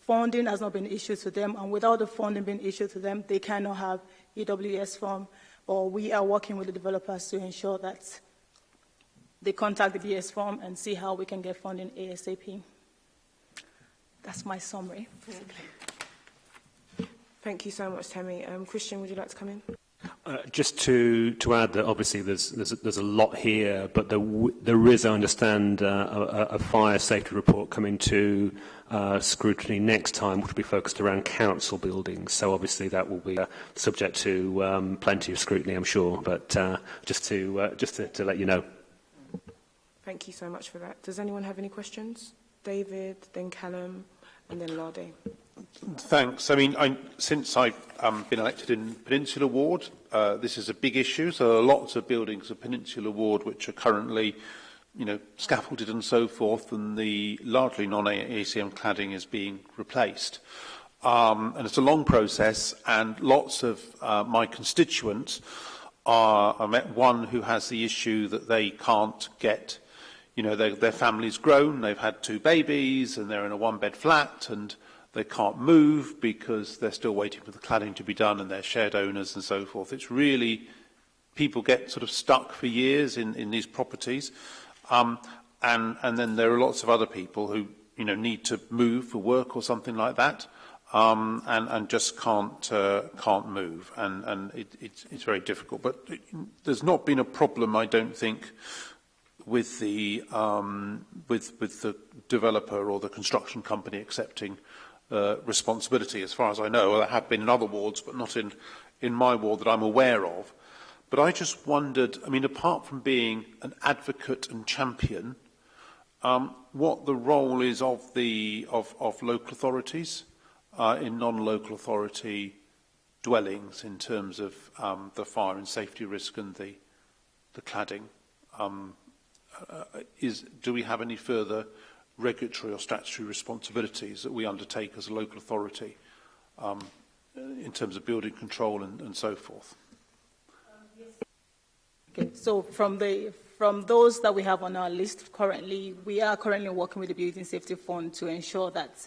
funding has not been issued to them, and without the funding being issued to them, they cannot have EWS form. But we are working with the developers to ensure that they contact the BS form and see how we can get funding ASAP. That's my summary, basically. Thank you so much, Tammy. Um, Christian, would you like to come in? Uh, just to, to add that obviously there's, there's, there's a lot here, but there, there is, I understand, uh, a, a fire safety report coming to uh, scrutiny next time, which will be focused around council buildings. So obviously that will be uh, subject to um, plenty of scrutiny, I'm sure, but uh, just, to, uh, just to, to let you know. Thank you so much for that. Does anyone have any questions? David, then Callum, and then Lardy. Thanks. I mean, I, since I've um, been elected in Peninsula Ward, uh, this is a big issue. So there are lots of buildings of Peninsula Ward which are currently, you know, scaffolded and so forth, and the largely non-ACM cladding is being replaced. Um, and it's a long process, and lots of uh, my constituents are, I met one who has the issue that they can't get you know, their their family's grown, they've had two babies, and they're in a one-bed flat, and they can't move because they're still waiting for the cladding to be done, and they're shared owners and so forth. It's really, people get sort of stuck for years in, in these properties. Um, and, and then there are lots of other people who, you know, need to move for work or something like that. Um, and, and just can't, uh, can't move. And, and it, it's, it's very difficult. But it, there's not been a problem, I don't think, with the um, with with the developer or the construction company accepting uh, responsibility, as far as I know. there have been in other wards, but not in in my ward that I'm aware of. But I just wondered, I mean, apart from being an advocate and champion, um, what the role is of the of, of local authorities uh, in non-local authority dwellings in terms of um, the fire and safety risk and the the cladding. Um, Uh, uh, is do we have any further regulatory or statutory responsibilities that we undertake as a local authority um, uh, in terms of building control and, and so forth? Okay, so from the from those that we have on our list currently, we are currently working with the Building Safety Fund to ensure that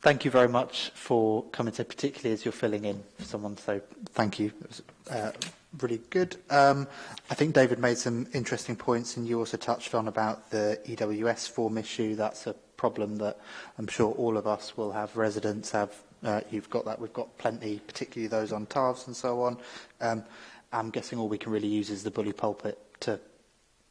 thank you very much for coming to, particularly as you're filling in for someone. So thank you. It was uh, really good. Um, I think David made some interesting points, and you also touched on about the EWS form issue. That's a problem that I'm sure all of us will have. Residents have. Uh, you've got that. We've got plenty, particularly those on TARVs and so on. Um, I'm guessing all we can really use is the bully pulpit to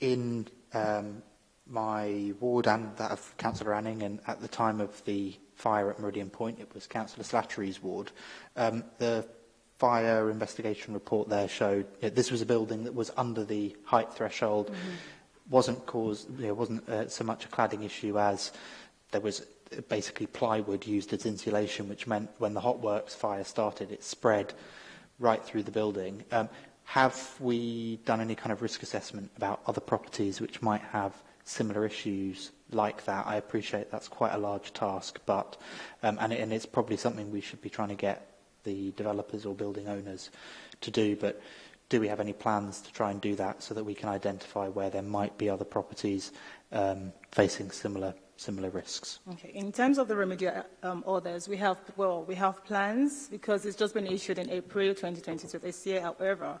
in um, my ward and that of Councillor Anning, and at the time of the fire at Meridian Point, it was Councillor Slattery's ward. Um, the fire investigation report there showed that this was a building that was under the height threshold, mm -hmm. wasn't caused, you know, wasn't uh, so much a cladding issue as there was basically plywood used as insulation, which meant when the hot works fire started, it spread right through the building. Um, Have we done any kind of risk assessment about other properties which might have similar issues like that? I appreciate that's quite a large task, but um, and, it, and it's probably something we should be trying to get the developers or building owners to do, but do we have any plans to try and do that so that we can identify where there might be other properties um, facing similar similar risks? Okay. In terms of the remedial um, orders, we have well, we have plans because it's just been issued in April 2022 this year. However,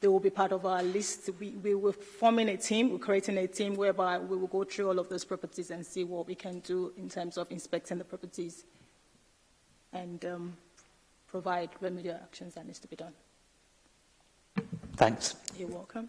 they will be part of our list. We, we were forming a team, we're creating a team whereby we will go through all of those properties and see what we can do in terms of inspecting the properties and um, provide remedial actions that needs to be done. Thanks. You're welcome.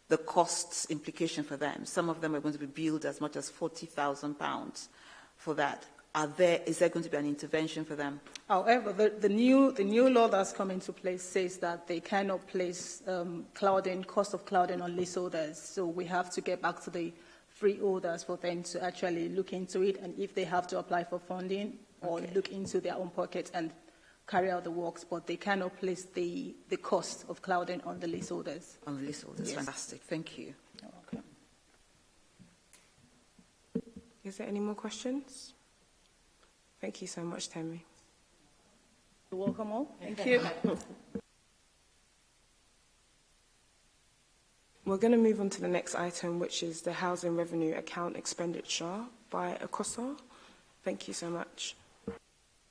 the costs implication for them. Some of them are going to be billed as much as pounds for that. are there, is there going to be an intervention for them? However, the, the, new, the new law that's come into place says that they cannot place um, clouding, cost of clouding on orders. So we have to get back to the free orders for them to actually look into it and if they have to apply for funding or okay. look into their own pockets and carry out the works, but they cannot place the, the cost of clouding on the leaseholders. On the leaseholders, yes. fantastic. Thank you. Is there any more questions? Thank you so much, Tammy. You're welcome all. Thank you. We're going to move on to the next item, which is the Housing Revenue Account Expenditure by ACOSA. Thank you so much.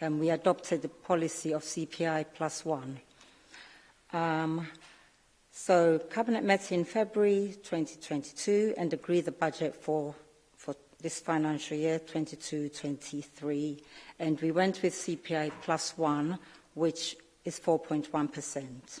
um, we adopted the policy of CPI plus one. Um, so Cabinet met in February 2022 and agreed the budget for this financial year, 22-23, and we went with CPI plus one, which is 4.1%.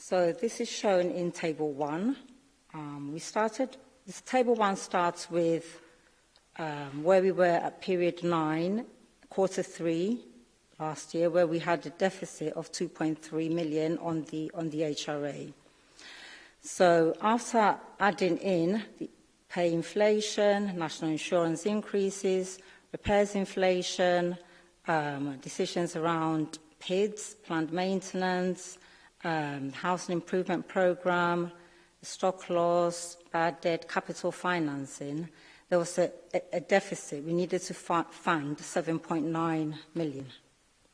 So this is shown in Table 1. Um, we started, this Table 1 starts with um, where we were at period 9, quarter 3 last year, where we had a deficit of 2.3 million on the, on the HRA. So after adding in the pay inflation, national insurance increases, repairs inflation, um, decisions around PIDs, planned maintenance, um, housing improvement program, stock loss, bad debt, capital financing, there was a, a, deficit. We needed to fund 7.9 million.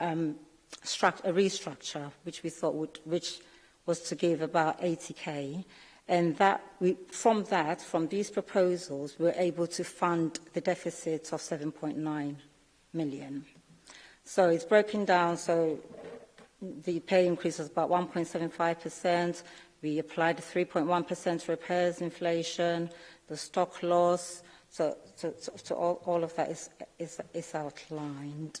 um, a restructure, which we thought would, which was to give about 80k and that we, from that, from these proposals, we're able to fund the deficits of 7.9 million. So it's broken down, so the pay increase was about 1.75%. We applied 3.1% repairs inflation, the stock loss, so, so, so, so all, all of that is, is, is outlined.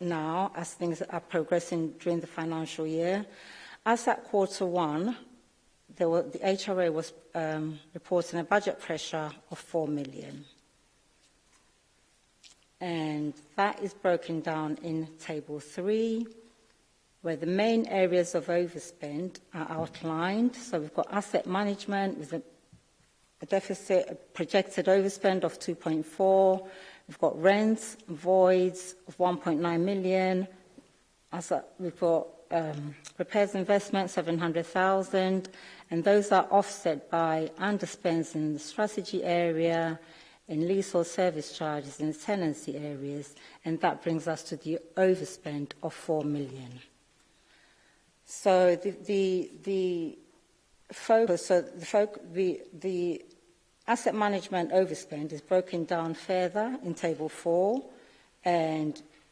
now as things are progressing during the financial year. As at quarter one, were, the HRA was um, reporting a budget pressure of 4 million and that is broken down in Table 3, where the main areas of overspend are outlined. So we've got asset management with a, a deficit, a projected overspend of 2.4. We've got rents, voids of 1.9 million. As a, we've got um, repairs investment, 700,000. And those are offset by underspends in the strategy area, in leasehold service charges in tenancy areas, and that brings us to the overspend of 4 million. So the, the, the focus, so the, foc the, the asset management overspend is broken down further in table 4, and you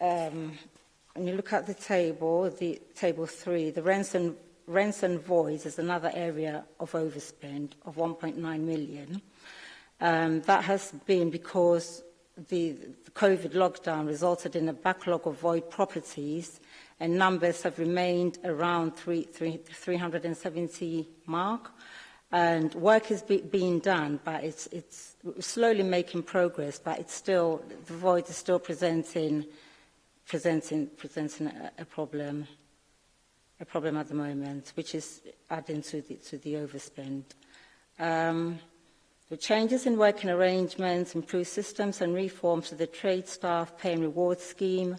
um, when you look at the table, the table three, the rents and, rents and voids is another area of overspend of 1.9 million. Um, that has been because the, the COVID lockdown resulted in a backlog of void properties and numbers have remained around three, three, 370 mark. And work is be, being done, but it's, it's slowly making progress, but it's still, the void is still presenting, presenting, presenting a, a problem, a problem at the moment, which is adding to the, to the overspend. Um, The changes in working arrangements, improved systems and reforms to the trade staff pay and reward scheme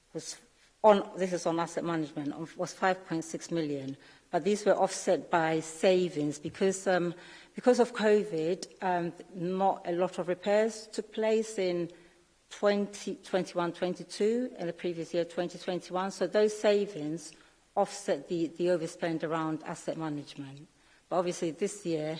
was on, this is on asset management, was 5.6 million, but these were offset by savings because um, because of COVID, um, not a lot of repairs took place in 2021, 20, 22, and the previous year 2021. So those savings offset the, the overspend around asset management. But obviously this year,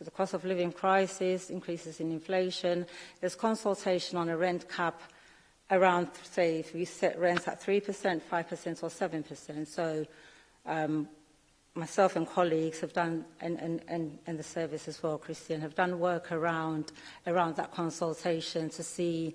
the cost of living crisis, increases in inflation, there's consultation on a rent cap around, say, if we set rents at 3%, 5% or 7%. So um, myself and colleagues have done and and and and the service as well, Christian, have done work around, around that consultation to see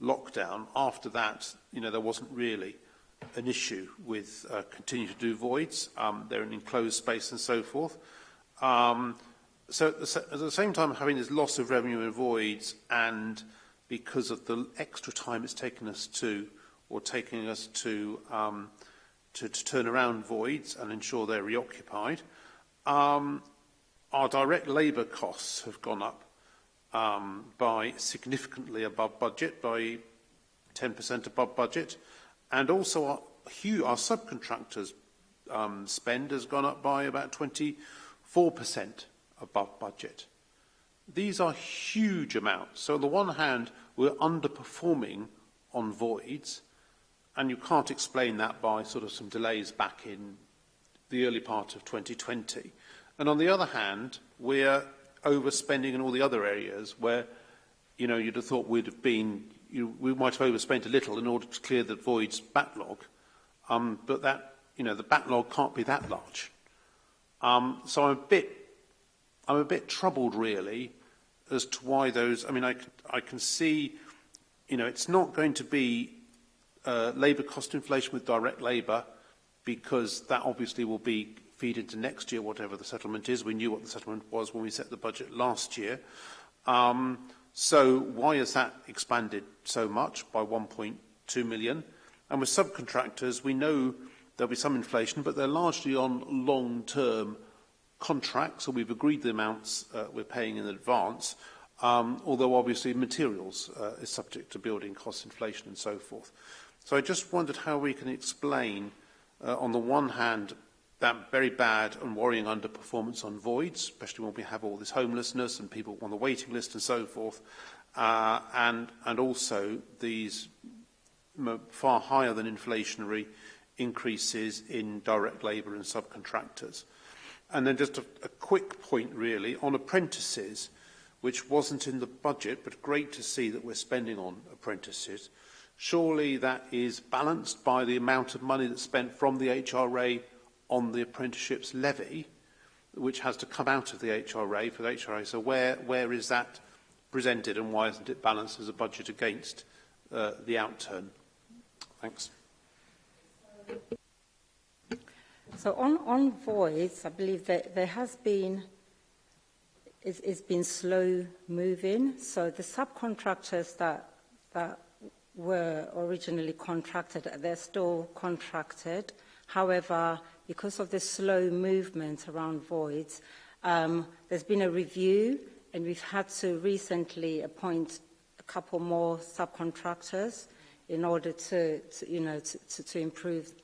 lockdown, after that, you know, there wasn't really an issue with uh, continue to do voids. Um, they're an enclosed space and so forth. Um, so at the, at the same time having this loss of revenue in voids and because of the extra time it's taken us to or taking us to um, to, to turn around voids and ensure they're reoccupied, um, our direct labor costs have gone up um, by significantly above budget, by 10% above budget. And also our, huge, our subcontractors um, spend has gone up by about 24% above budget. These are huge amounts. So on the one hand, we're underperforming on voids, and you can't explain that by sort of some delays back in the early part of 2020. And on the other hand, we're overspending in all the other areas where, you know, you'd have thought we'd have been you we might have overspent a little in order to clear the void's backlog, um, but that, you know, the backlog can't be that large. Um, so I'm a bit, I'm a bit troubled really as to why those, I mean, I, I can see, you know, it's not going to be uh, labour cost inflation with direct labour because that obviously will be feed into next year, whatever the settlement is. We knew what the settlement was when we set the budget last year. Um, So why has that expanded so much by 1.2 million? And with subcontractors, we know there'll be some inflation, but they're largely on long-term contracts, so we've agreed the amounts uh, we're paying in advance, um, although obviously materials uh, is subject to building cost inflation and so forth. So I just wondered how we can explain, uh, on the one hand, that very bad and worrying underperformance on voids, especially when we have all this homelessness and people on the waiting list and so forth, uh, and, and also these far higher than inflationary increases in direct labour and subcontractors. And then just a, a quick point really on apprentices, which wasn't in the budget, but great to see that we're spending on apprentices. Surely that is balanced by the amount of money that's spent from the HRA on the apprenticeships levy, which has to come out of the HRA for the HRA. So where, where is that presented and why isn't it balanced as a budget against uh, the outturn? Thanks. So on, on voids, I believe that there has been it's, it's been slow moving. So the subcontractors that that were originally contracted, they're still contracted. However, because of the slow movement around voids, um, there's been a review and we've had to recently appoint a couple more subcontractors in order to, to you know, to, to, to improve,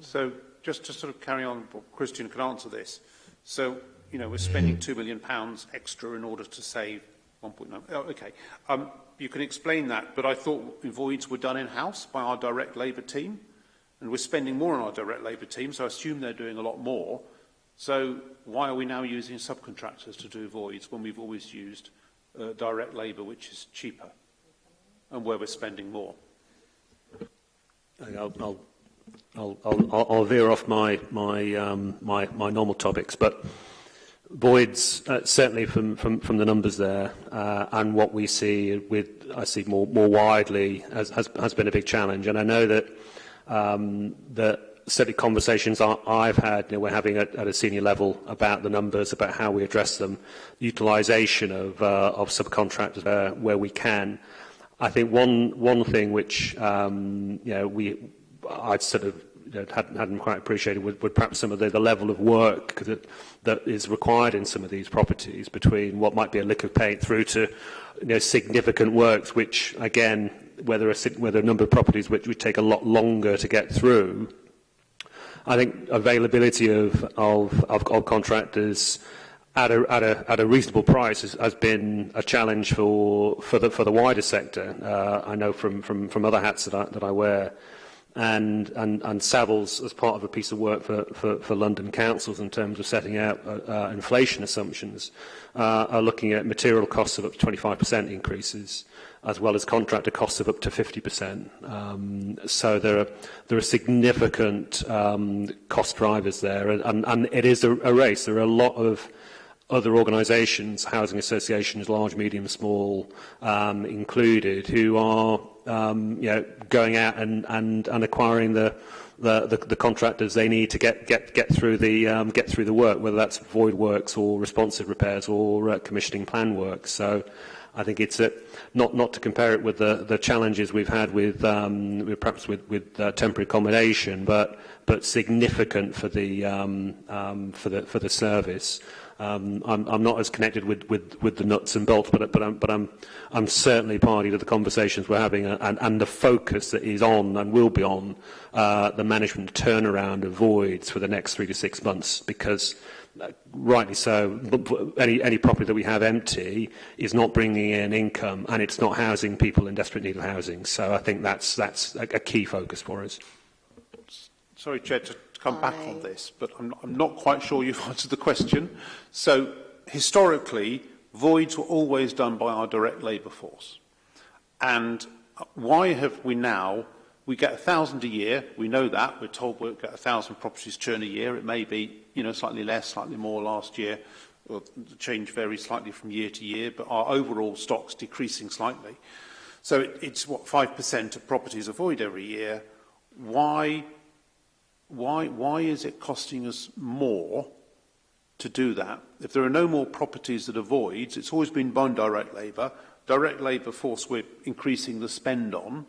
So just to sort of carry on, Christian can answer this. So, you know, we're spending £2 million pounds extra in order to save 1.9. Oh, okay. Um, you can explain that, but I thought voids were done in-house by our direct labour team, and we're spending more on our direct labour team, so I assume they're doing a lot more. So why are we now using subcontractors to do voids when we've always used uh, direct labour, which is cheaper and where we're spending more? I'll, I'll, I'll, I'll, I'll veer off my, my, um, my, my normal topics, but voids, uh, certainly from, from, from the numbers there, uh, and what we see with, I see more, more widely, has, has, has been a big challenge. And I know that, um, that certainly conversations I, I've had, you know, we're having at, at a senior level about the numbers, about how we address them, utilisation of, uh, of subcontractors uh, where we can. I think one, one thing which um, you know, we, I'd sort of you know, hadn't, hadn't quite appreciated would, would perhaps some of the, the level of work that, that is required in some of these properties between what might be a lick of paint through to you know, significant works which, again, whether a, whether a number of properties which would take a lot longer to get through I think availability of, of, of, of contractors at a, at a, at a reasonable price has, has been a challenge for, for, the, for the wider sector. Uh, I know from, from, from other hats that I, that I wear and, and, and Savills as part of a piece of work for, for, for London councils in terms of setting out uh, uh inflation assumptions uh, are looking at material costs of up to 25% increases as well as contractor costs of up to 50%. Um, so there are, there are significant um, cost drivers there, and, and, and it is a, a race. There are a lot of other organisations, housing associations, large, medium, small um, included, who are um, you know, going out and, and, and acquiring the, the, the, the contractors they need to get, get, get, through the, um, get through the work, whether that's void works or responsive repairs or uh, commissioning plan work. So I think it's a, not not to compare it with the the challenges we've had with, um, with perhaps with with uh, temporary accommodation, but but significant for the um, um, for the for the service. Um, I'm, I'm not as connected with, with, with the nuts and bolts, but, but, I'm, but I'm, I'm certainly party to the conversations we're having uh, and, and the focus that is on and will be on uh, the management turnaround of voids for the next three to six months because rightly so, any, any property that we have empty is not bringing in income and it's not housing people in desperate need of housing. So I think that's, that's a, a key focus for us. Sorry, Chair, to come back on this, but I'm, I'm not quite sure you've answered the question. So historically, voids were always done by our direct labour force. And why have we now We get 1,000 a year. We know that. We're told we'll get 1,000 properties churn a year. It may be you know, slightly less, slightly more last year. Well, the change varies slightly from year to year, but our overall stock's decreasing slightly. So it, it's what 5% of properties avoid every year. Why, why, why is it costing us more to do that? If there are no more properties that avoids, it's always been bond direct labour. Direct labour force we're increasing the spend on.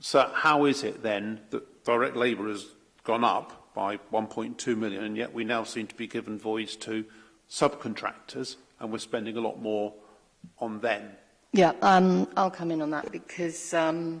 So how is it then that direct labour has gone up by 1.2 million and yet we now seem to be given voice to subcontractors and we're spending a lot more on them? Yeah, um, I'll come in on that because um,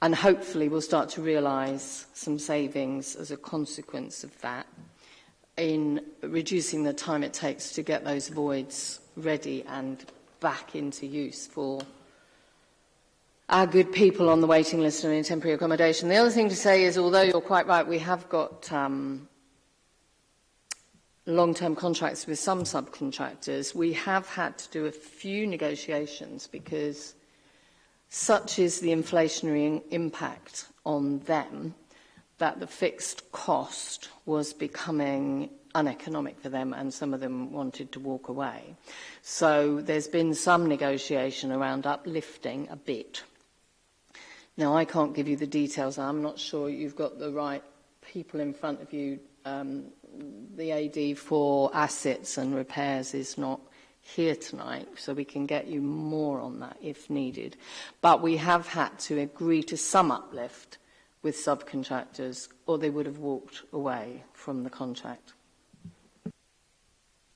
and hopefully we'll start to realize some savings as a consequence of that in reducing the time it takes to get those voids ready and back into use for our good people on the waiting list and in temporary accommodation. The other thing to say is, although you're quite right, we have got um, long-term contracts with some subcontractors, we have had to do a few negotiations because such is the inflationary impact on them that the fixed cost was becoming uneconomic for them and some of them wanted to walk away. So there's been some negotiation around uplifting a bit. Now I can't give you the details. I'm not sure you've got the right people in front of you um, the AD for assets and repairs is not here tonight, so we can get you more on that if needed. But we have had to agree to some uplift with subcontractors, or they would have walked away from the contract.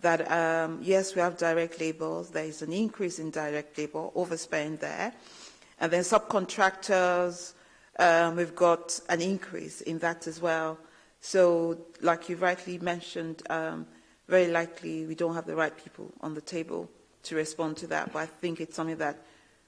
that, um, yes, we have direct labor. There is an increase in direct labor, overspend there. And then subcontractors, um, we've got an increase in that as well. So, like you rightly mentioned, um, very likely we don't have the right people on the table to respond to that. But I think it's something that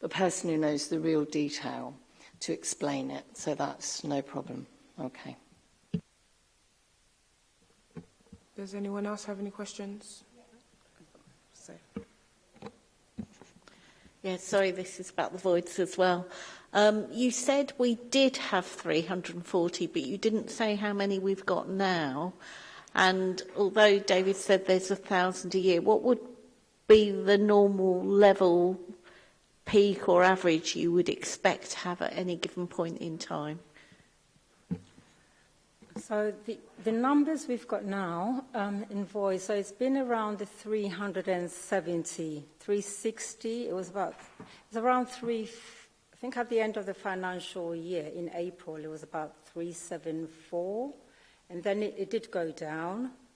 the person who knows the real detail to explain it. So that's no problem. Okay. Does anyone else have any questions? Yeah, sorry, this is about the voids as well. Um, you said we did have 340, but you didn't say how many we've got now. And although David said there's a thousand a year, what would be the normal level peak or average you would expect to have at any given point in time? So the, the numbers we've got now um, in voice, so it's been around the 370, 360, it was about, it's around 350. think at the end of the financial year in April, it was about 374. And then it, it did go down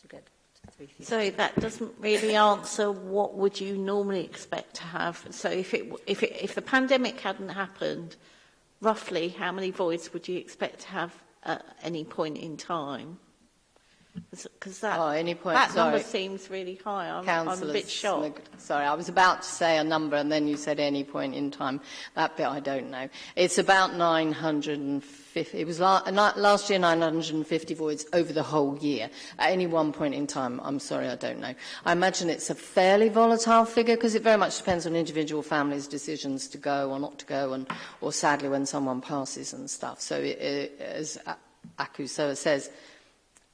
to get to 350. So that doesn't really answer what would you normally expect to have. So if, it, if, it, if the pandemic hadn't happened, roughly how many voids would you expect to have at any point in time? Because that, Oh, any point, that number seems really high. I'm, I'm a bit shocked. Sorry, I was about to say a number and then you said any point in time. That bit I don't know. It's about 950. It was last year 950 voids over the whole year. At any one point in time, I'm sorry, I don't know. I imagine it's a fairly volatile figure because it very much depends on individual families' decisions to go or not to go, and or sadly when someone passes and stuff. So it, it, as Akusoa says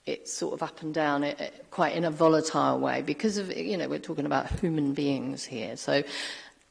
it's sort of up and down it, eh, it, eh, quite in a volatile way because of, you know, we're talking about human beings here. So,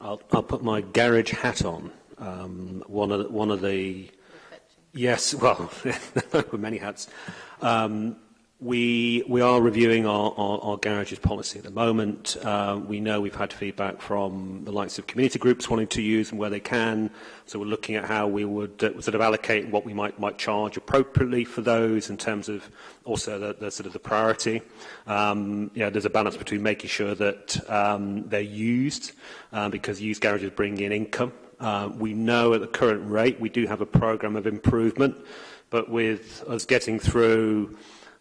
I'll, I'll put my garage hat on. Um, one, of the, one of the yes, well, there many hats. Um, we, we are reviewing our, our, our, garages policy at the moment. Uh, we know we've had feedback from the likes of community groups wanting to use them where they can. So we're looking at how we would uh, sort of allocate what we might, might charge appropriately for those in terms of also the, the sort of the priority. Um, there's a balance between making sure that um, they're used uh, because used garages bring in income Uh, we know at the current rate we do have a program of improvement, but with us getting through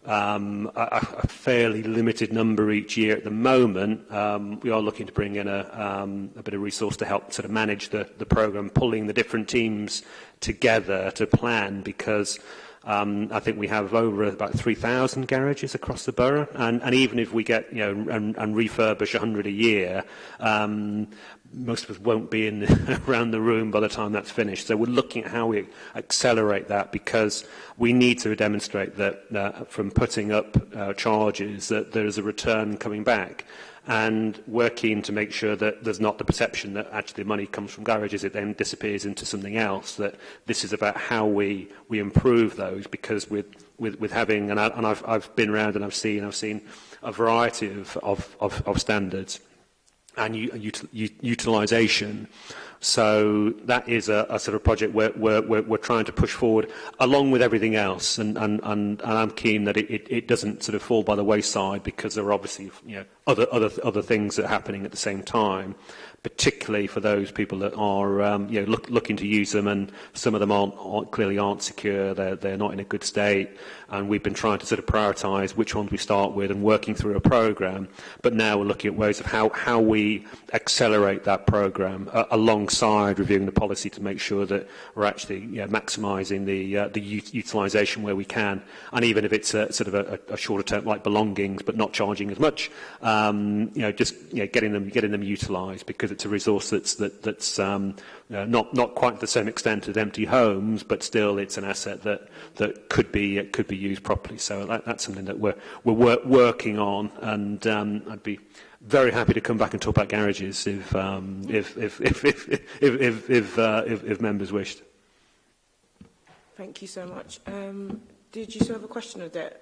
um, a, a fairly limited number each year at the moment, um, we are looking to bring in a, um, a bit of resource to help sort of manage the, the program, pulling the different teams together to plan because um, I think we have over about 3,000 garages across the borough, and, and even if we get, you know, and, and refurbish 100 a year, um, most of us won't be in around the room by the time that's finished. So we're looking at how we accelerate that because we need to demonstrate that uh, from putting up uh, charges that there is a return coming back. And we're keen to make sure that there's not the perception that actually the money comes from garages, it then disappears into something else, that this is about how we, we improve those because with, with, with having, and, I, and I've, I've been around and I've seen, I've seen a variety of, of, of, of standards and util, utilisation. So that is a, a sort of project we're, we're, we're trying to push forward along with everything else. And, and, and, and I'm keen that it, it, it doesn't sort of fall by the wayside because there are obviously you know, other, other, other things that are happening at the same time particularly for those people that are um, you know, look, looking to use them and some of them aren't, aren't clearly aren't secure, they're, they're not in a good state and we've been trying to sort of prioritise which ones we start with and working through a programme but now we're looking at ways of how, how we accelerate that programme uh, alongside reviewing the policy to make sure that we're actually you know, maximising the, uh, the utilisation where we can and even if it's a, sort of a, a shorter term like belongings but not charging as much um, you know just you know, getting them getting them utilised because to, to resource that's, that, that's um, uh, not, not quite to the same extent as empty homes, but still it's an asset that, that could, be, uh, could be used properly. So that, that's something that we're, we're wor working on, and um, I'd be very happy to come back and talk about garages if, um, if, if, if, if, if, if, if, uh, if, if members wished. Thank you so much. Um, did you still have a question, Odette?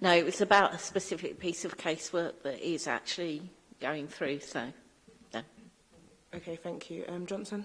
No, it was about a specific piece of casework that is actually going through, so Okay, thank you. Um, Johnson?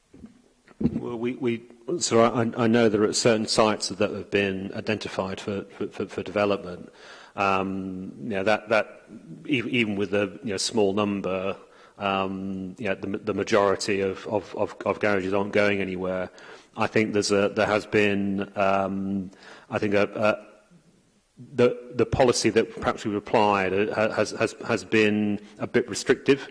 Well, we, we, so I, I know there are certain sites that have been identified for, for, for development. um, you know, that, that e-, even with a you know, small number, um, you know, the, the majority of, of, of, of garages aren't going anywhere. I think there's a, there has been, um, I think, a, a, the, the policy that perhaps we've applied uh, has, has, has been a bit restrictive.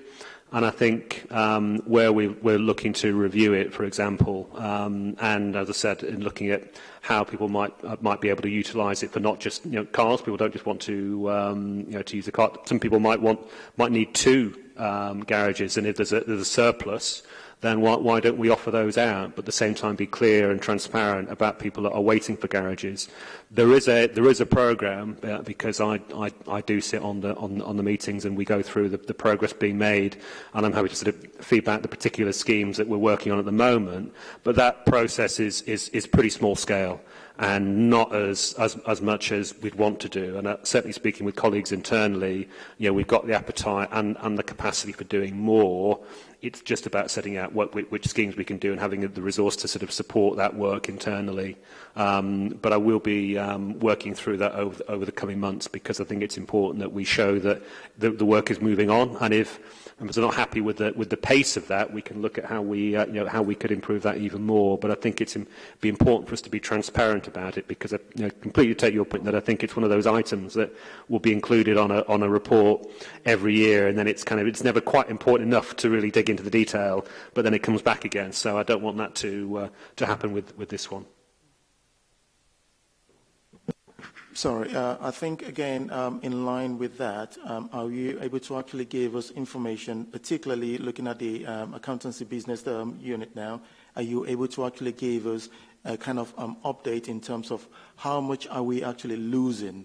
And I think um, where we, we're looking to review it, for example, um, and as I said, in looking at how people might uh, might be able to utilise it for not just you know, cars. People don't just want to um, you know to use a car. Some people might want might need two um, garages, and if there's a, there's a surplus, then why, why don't we offer those out, but at the same time be clear and transparent about people that are waiting for garages? There is a, there is a program, uh, because I, I, I do sit on the, on, on the meetings and we go through the, the progress being made, and I'm happy to sort of feedback the particular schemes that we're working on at the moment, but that process is, is, is pretty small scale and not as, as, as much as we'd want to do. And uh, certainly speaking with colleagues internally, you know, we've got the appetite and, and the capacity for doing more. It's just about setting out what, which schemes we can do and having the resource to sort of support that work internally. Um, but I will be um, working through that over, over the coming months because I think it's important that we show that the, the work is moving on. And if and if are not happy with the, with the pace of that. We can look at how we, uh, you know, how we could improve that even more. But I think it's Im be important for us to be transparent about it because I you know, completely take your point that I think it's one of those items that will be included on a, on a report every year and then it's kind of it's never quite important enough to really dig into the detail, but then it comes back again. So I don't want that to, uh, to happen with, with this one. Sorry, uh, I think again, um, in line with that, um, are you able to actually give us information, particularly looking at the um, accountancy business um, unit now, are you able to actually give us a kind of um, update in terms of how much are we actually losing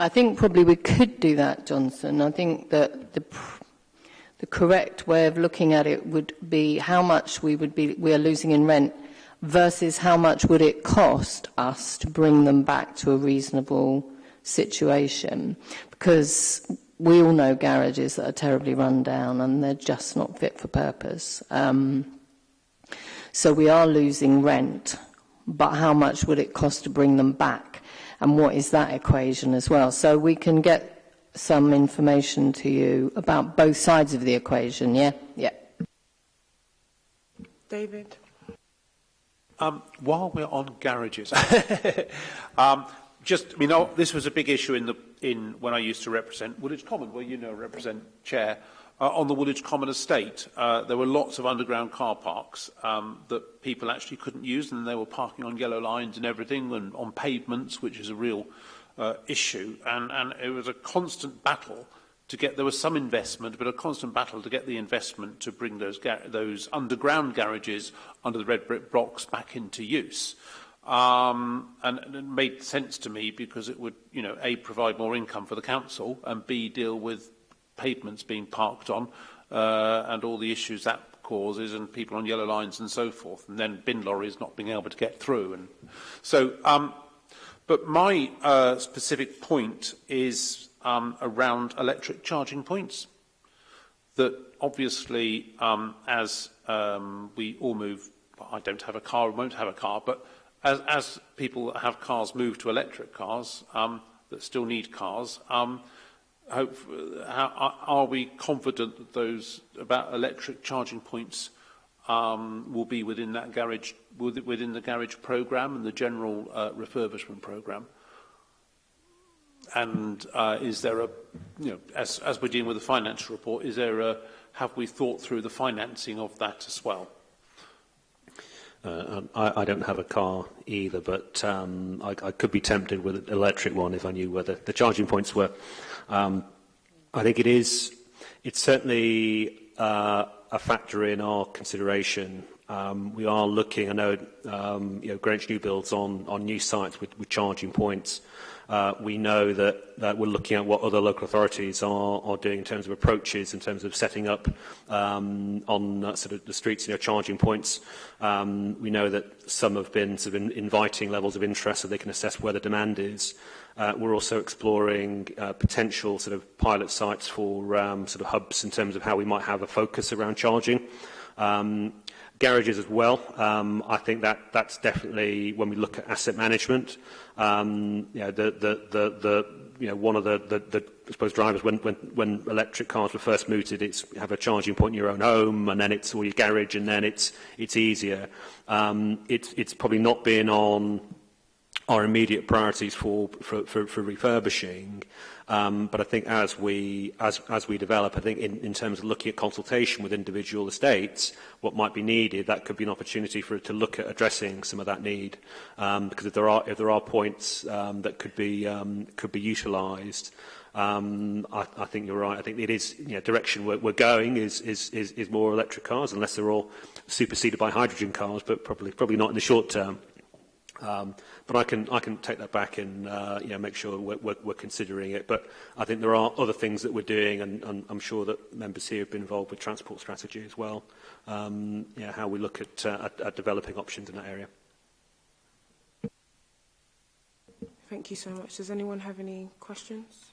I think probably we could do that, Johnson. I think that the the correct way of looking at it would be how much we would be we are losing in rent versus how much would it cost us to bring them back to a reasonable situation? Because we all know garages that are terribly run down and they're just not fit for purpose. Um, so we are losing rent, but how much would it cost to bring them back? And what is that equation as well? So we can get some information to you about both sides of the equation, yeah? Yeah. David. Um, while we're on garages, um, just you know, this was a big issue in the in when I used to represent Woolwich Common, where you know represent chair uh, on the Woolwich Common estate. Uh, there were lots of underground car parks um, that people actually couldn't use, and they were parking on yellow lines and everything, and on pavements, which is a real uh, issue. And, and it was a constant battle to get there was some investment but a constant battle to get the investment to bring those those underground garages under the red brick blocks back into use um and, and it made sense to me because it would you know a provide more income for the council and b deal with pavements being parked on uh, and all the issues that causes and people on yellow lines and so forth and then bin lorries not being able to get through and so um but my uh, specific point is um, around electric charging points that obviously um, as um, we all move, well, I don't have a car, won't have a car, but as, as people that have cars move to electric cars um, that still need cars, um, hope, how, are we confident that those about electric charging points um, will be within that garage, within the garage program and the general uh, refurbishment program? and uh, is there a, you know, as, as we're dealing with the financial report, is there a, have we thought through the financing of that as well? Uh, um, I, I don't have a car either, but um, I, I could be tempted with an electric one if I knew where the, the charging points were. Um, I think it is, it's certainly uh, a factor in our consideration. Um, we are looking, I know, um, you know, Greenwich New Builds on, on new sites with, with charging points. Uh, we know that, that we're looking at what other local authorities are, are doing in terms of approaches, in terms of setting up um, on uh, sort of the streets, you know, charging points. Um, we know that some have been sort of in, inviting levels of interest so they can assess where the demand is. Uh, we're also exploring uh, potential sort of pilot sites for um, sort of hubs in terms of how we might have a focus around charging. Um, garages as well. Um, I think that that's definitely when we look at asset management. Um, you know, the, the, the, the, you know, one of the, the, the I suppose drivers when, when, when electric cars were first mooted, it's you have a charging point in your own home and then it's or your garage and then it's it's easier. Um, it's it's probably not been on our immediate priorities for, for, for, for refurbishing. Um, but I think as we, as, as we develop, I think in, in terms of looking at consultation with individual estates, what might be needed, that could be an opportunity for to look at addressing some of that need. Um, because if there are, if there are points um, that could be, um, could be utilized um, I, I think you're right. I think it is you know, direction we're, we're going is, is, is, is more electric cars, unless they're all superseded by hydrogen cars, but probably, probably not in the short term. Um, But I can, I can take that back and uh, you know, make sure we're, we're, we're considering it. But I think there are other things that we're doing, and, and I'm sure that members here have been involved with transport strategy as well, um, you know, how we look at, uh, at, at developing options in that area. Thank you so much. Does anyone have any questions?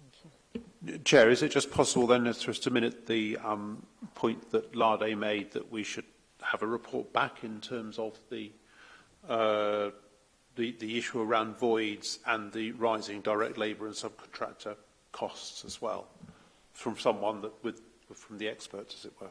Thank you. Chair, is it just possible then for us to minute the um, point that Larde made that we should have a report back in terms of the uh, the, the issue around voids and the rising direct labour and subcontractor costs as well from someone that with from the experts as it were.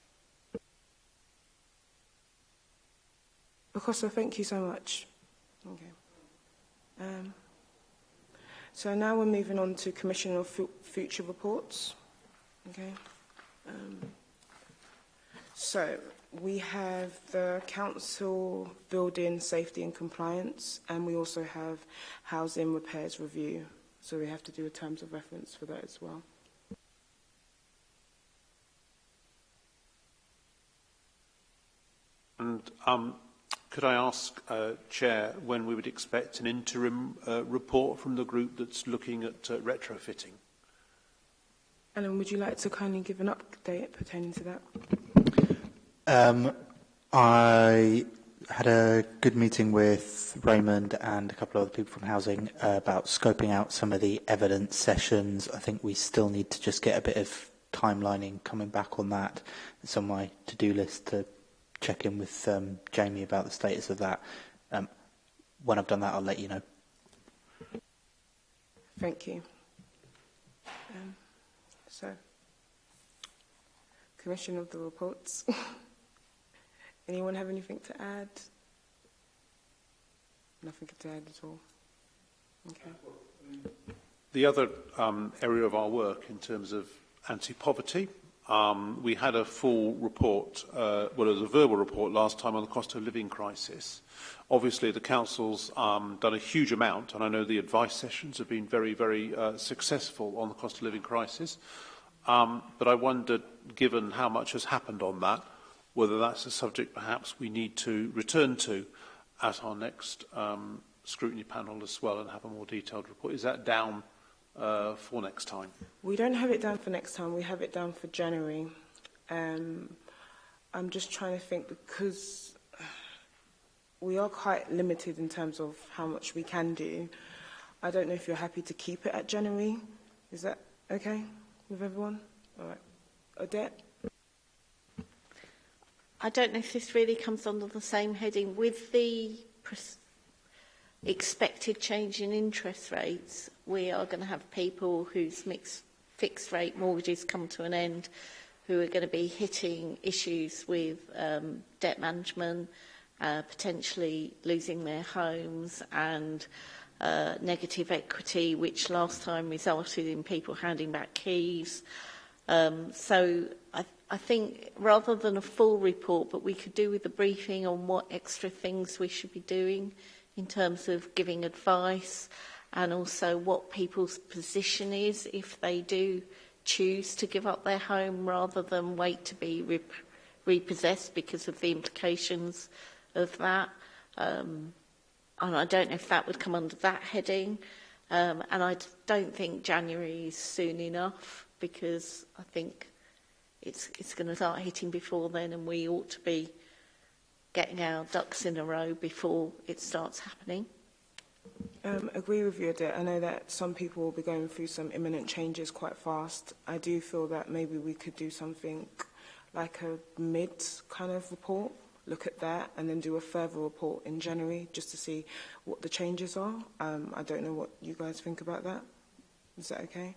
Okosa, thank you so much. Okay. Um, so now we're moving on to Commission of F Future Reports. Okay. Um, so we have the council building safety and compliance, and we also have housing repairs review. So we have to do a terms of reference for that as well. And um, could I ask, uh, Chair, when we would expect an interim uh, report from the group that's looking at uh, retrofitting? Ellen, would you like to kindly give an update pertaining to that? Um, I had a good meeting with Raymond and a couple of other people from housing about scoping out some of the evidence sessions. I think we still need to just get a bit of timelining coming back on that. It's on my to-do list to check in with um, Jamie about the status of that. Um, when I've done that, I'll let you know. Thank you. Um, so, Commission of the Reports. Anyone have anything to add? Nothing to add at all? Okay. The other um, area of our work in terms of anti-poverty, um, we had a full report, uh, well, it was a verbal report last time on the cost of living crisis. Obviously, the council's um, done a huge amount, and I know the advice sessions have been very, very uh, successful on the cost of living crisis. Um, but I wondered, given how much has happened on that, whether that's a subject perhaps we need to return to at our next um, scrutiny panel as well and have a more detailed report. Is that down uh, for next time? We don't have it down for next time. We have it down for January. Um, I'm just trying to think because we are quite limited in terms of how much we can do. I don't know if you're happy to keep it at January. Is that okay with everyone? All right. Odette? I don't know if this really comes under the same heading. With the expected change in interest rates, we are going to have people whose mixed fixed rate mortgages come to an end who are going to be hitting issues with um, debt management, uh, potentially losing their homes and uh, negative equity, which last time resulted in people handing back keys. Uh, Um, so I, th I think rather than a full report, but we could do with a briefing on what extra things we should be doing in terms of giving advice and also what people's position is if they do choose to give up their home rather than wait to be rep repossessed because of the implications of that. Um, and I don't know if that would come under that heading. Um, and I don't think January is soon enough because I think it's, it's going to start hitting before then and we ought to be getting our ducks in a row before it starts happening. Um, agree with you, Adair. I know that some people will be going through some imminent changes quite fast. I do feel that maybe we could do something like a mid kind of report, look at that, and then do a further report in January just to see what the changes are. Um, I don't know what you guys think about that. Is that okay?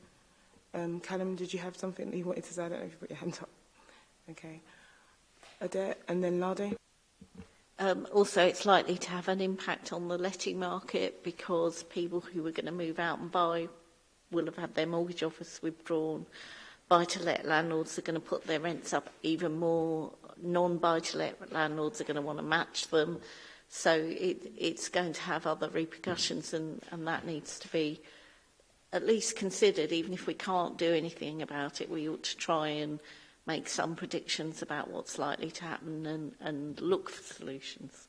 Um, Callum, did you have something that you wanted to say? I don't know if you put your hand up. Okay. Adet, and then Lardy. Um, also, it's likely to have an impact on the letting market because people who were going to move out and buy will have had their mortgage offers withdrawn. Buy-to-let landlords are going to put their rents up even more. Non-buy-to-let landlords are going to want to match them. So it, it's going to have other repercussions and, and that needs to be at least considered, even if we can't do anything about it, we ought to try and make some predictions about what's likely to happen and, and look for solutions.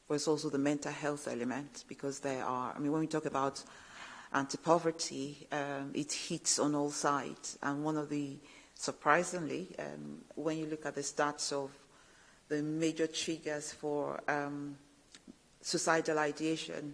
there is also the mental health element because there are, I mean, when we talk about anti-poverty, um, it hits on all sides. And one of the, surprisingly, um, when you look at the stats of the major triggers for um, suicidal ideation,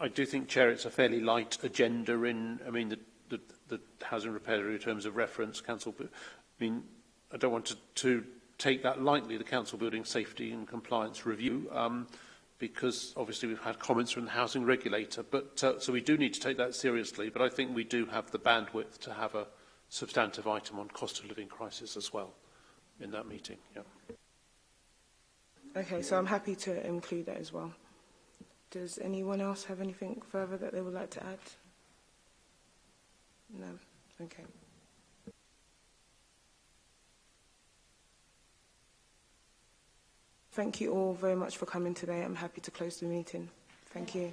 I do think, Chair, it's a fairly light agenda in, I mean, the, the, the housing repair terms of reference, council, I mean, I don't want to, to take that lightly, the council building safety and compliance review, um, because obviously we've had comments from the housing regulator, but uh, so we do need to take that seriously, but I think we do have the bandwidth to have a substantive item on cost of living crisis as well in that meeting. Yeah. Okay, so I'm happy to include that as well. Does anyone else have anything further that they would like to add? No? Okay. Thank you all very much for coming today. I'm happy to close the meeting. Thank you.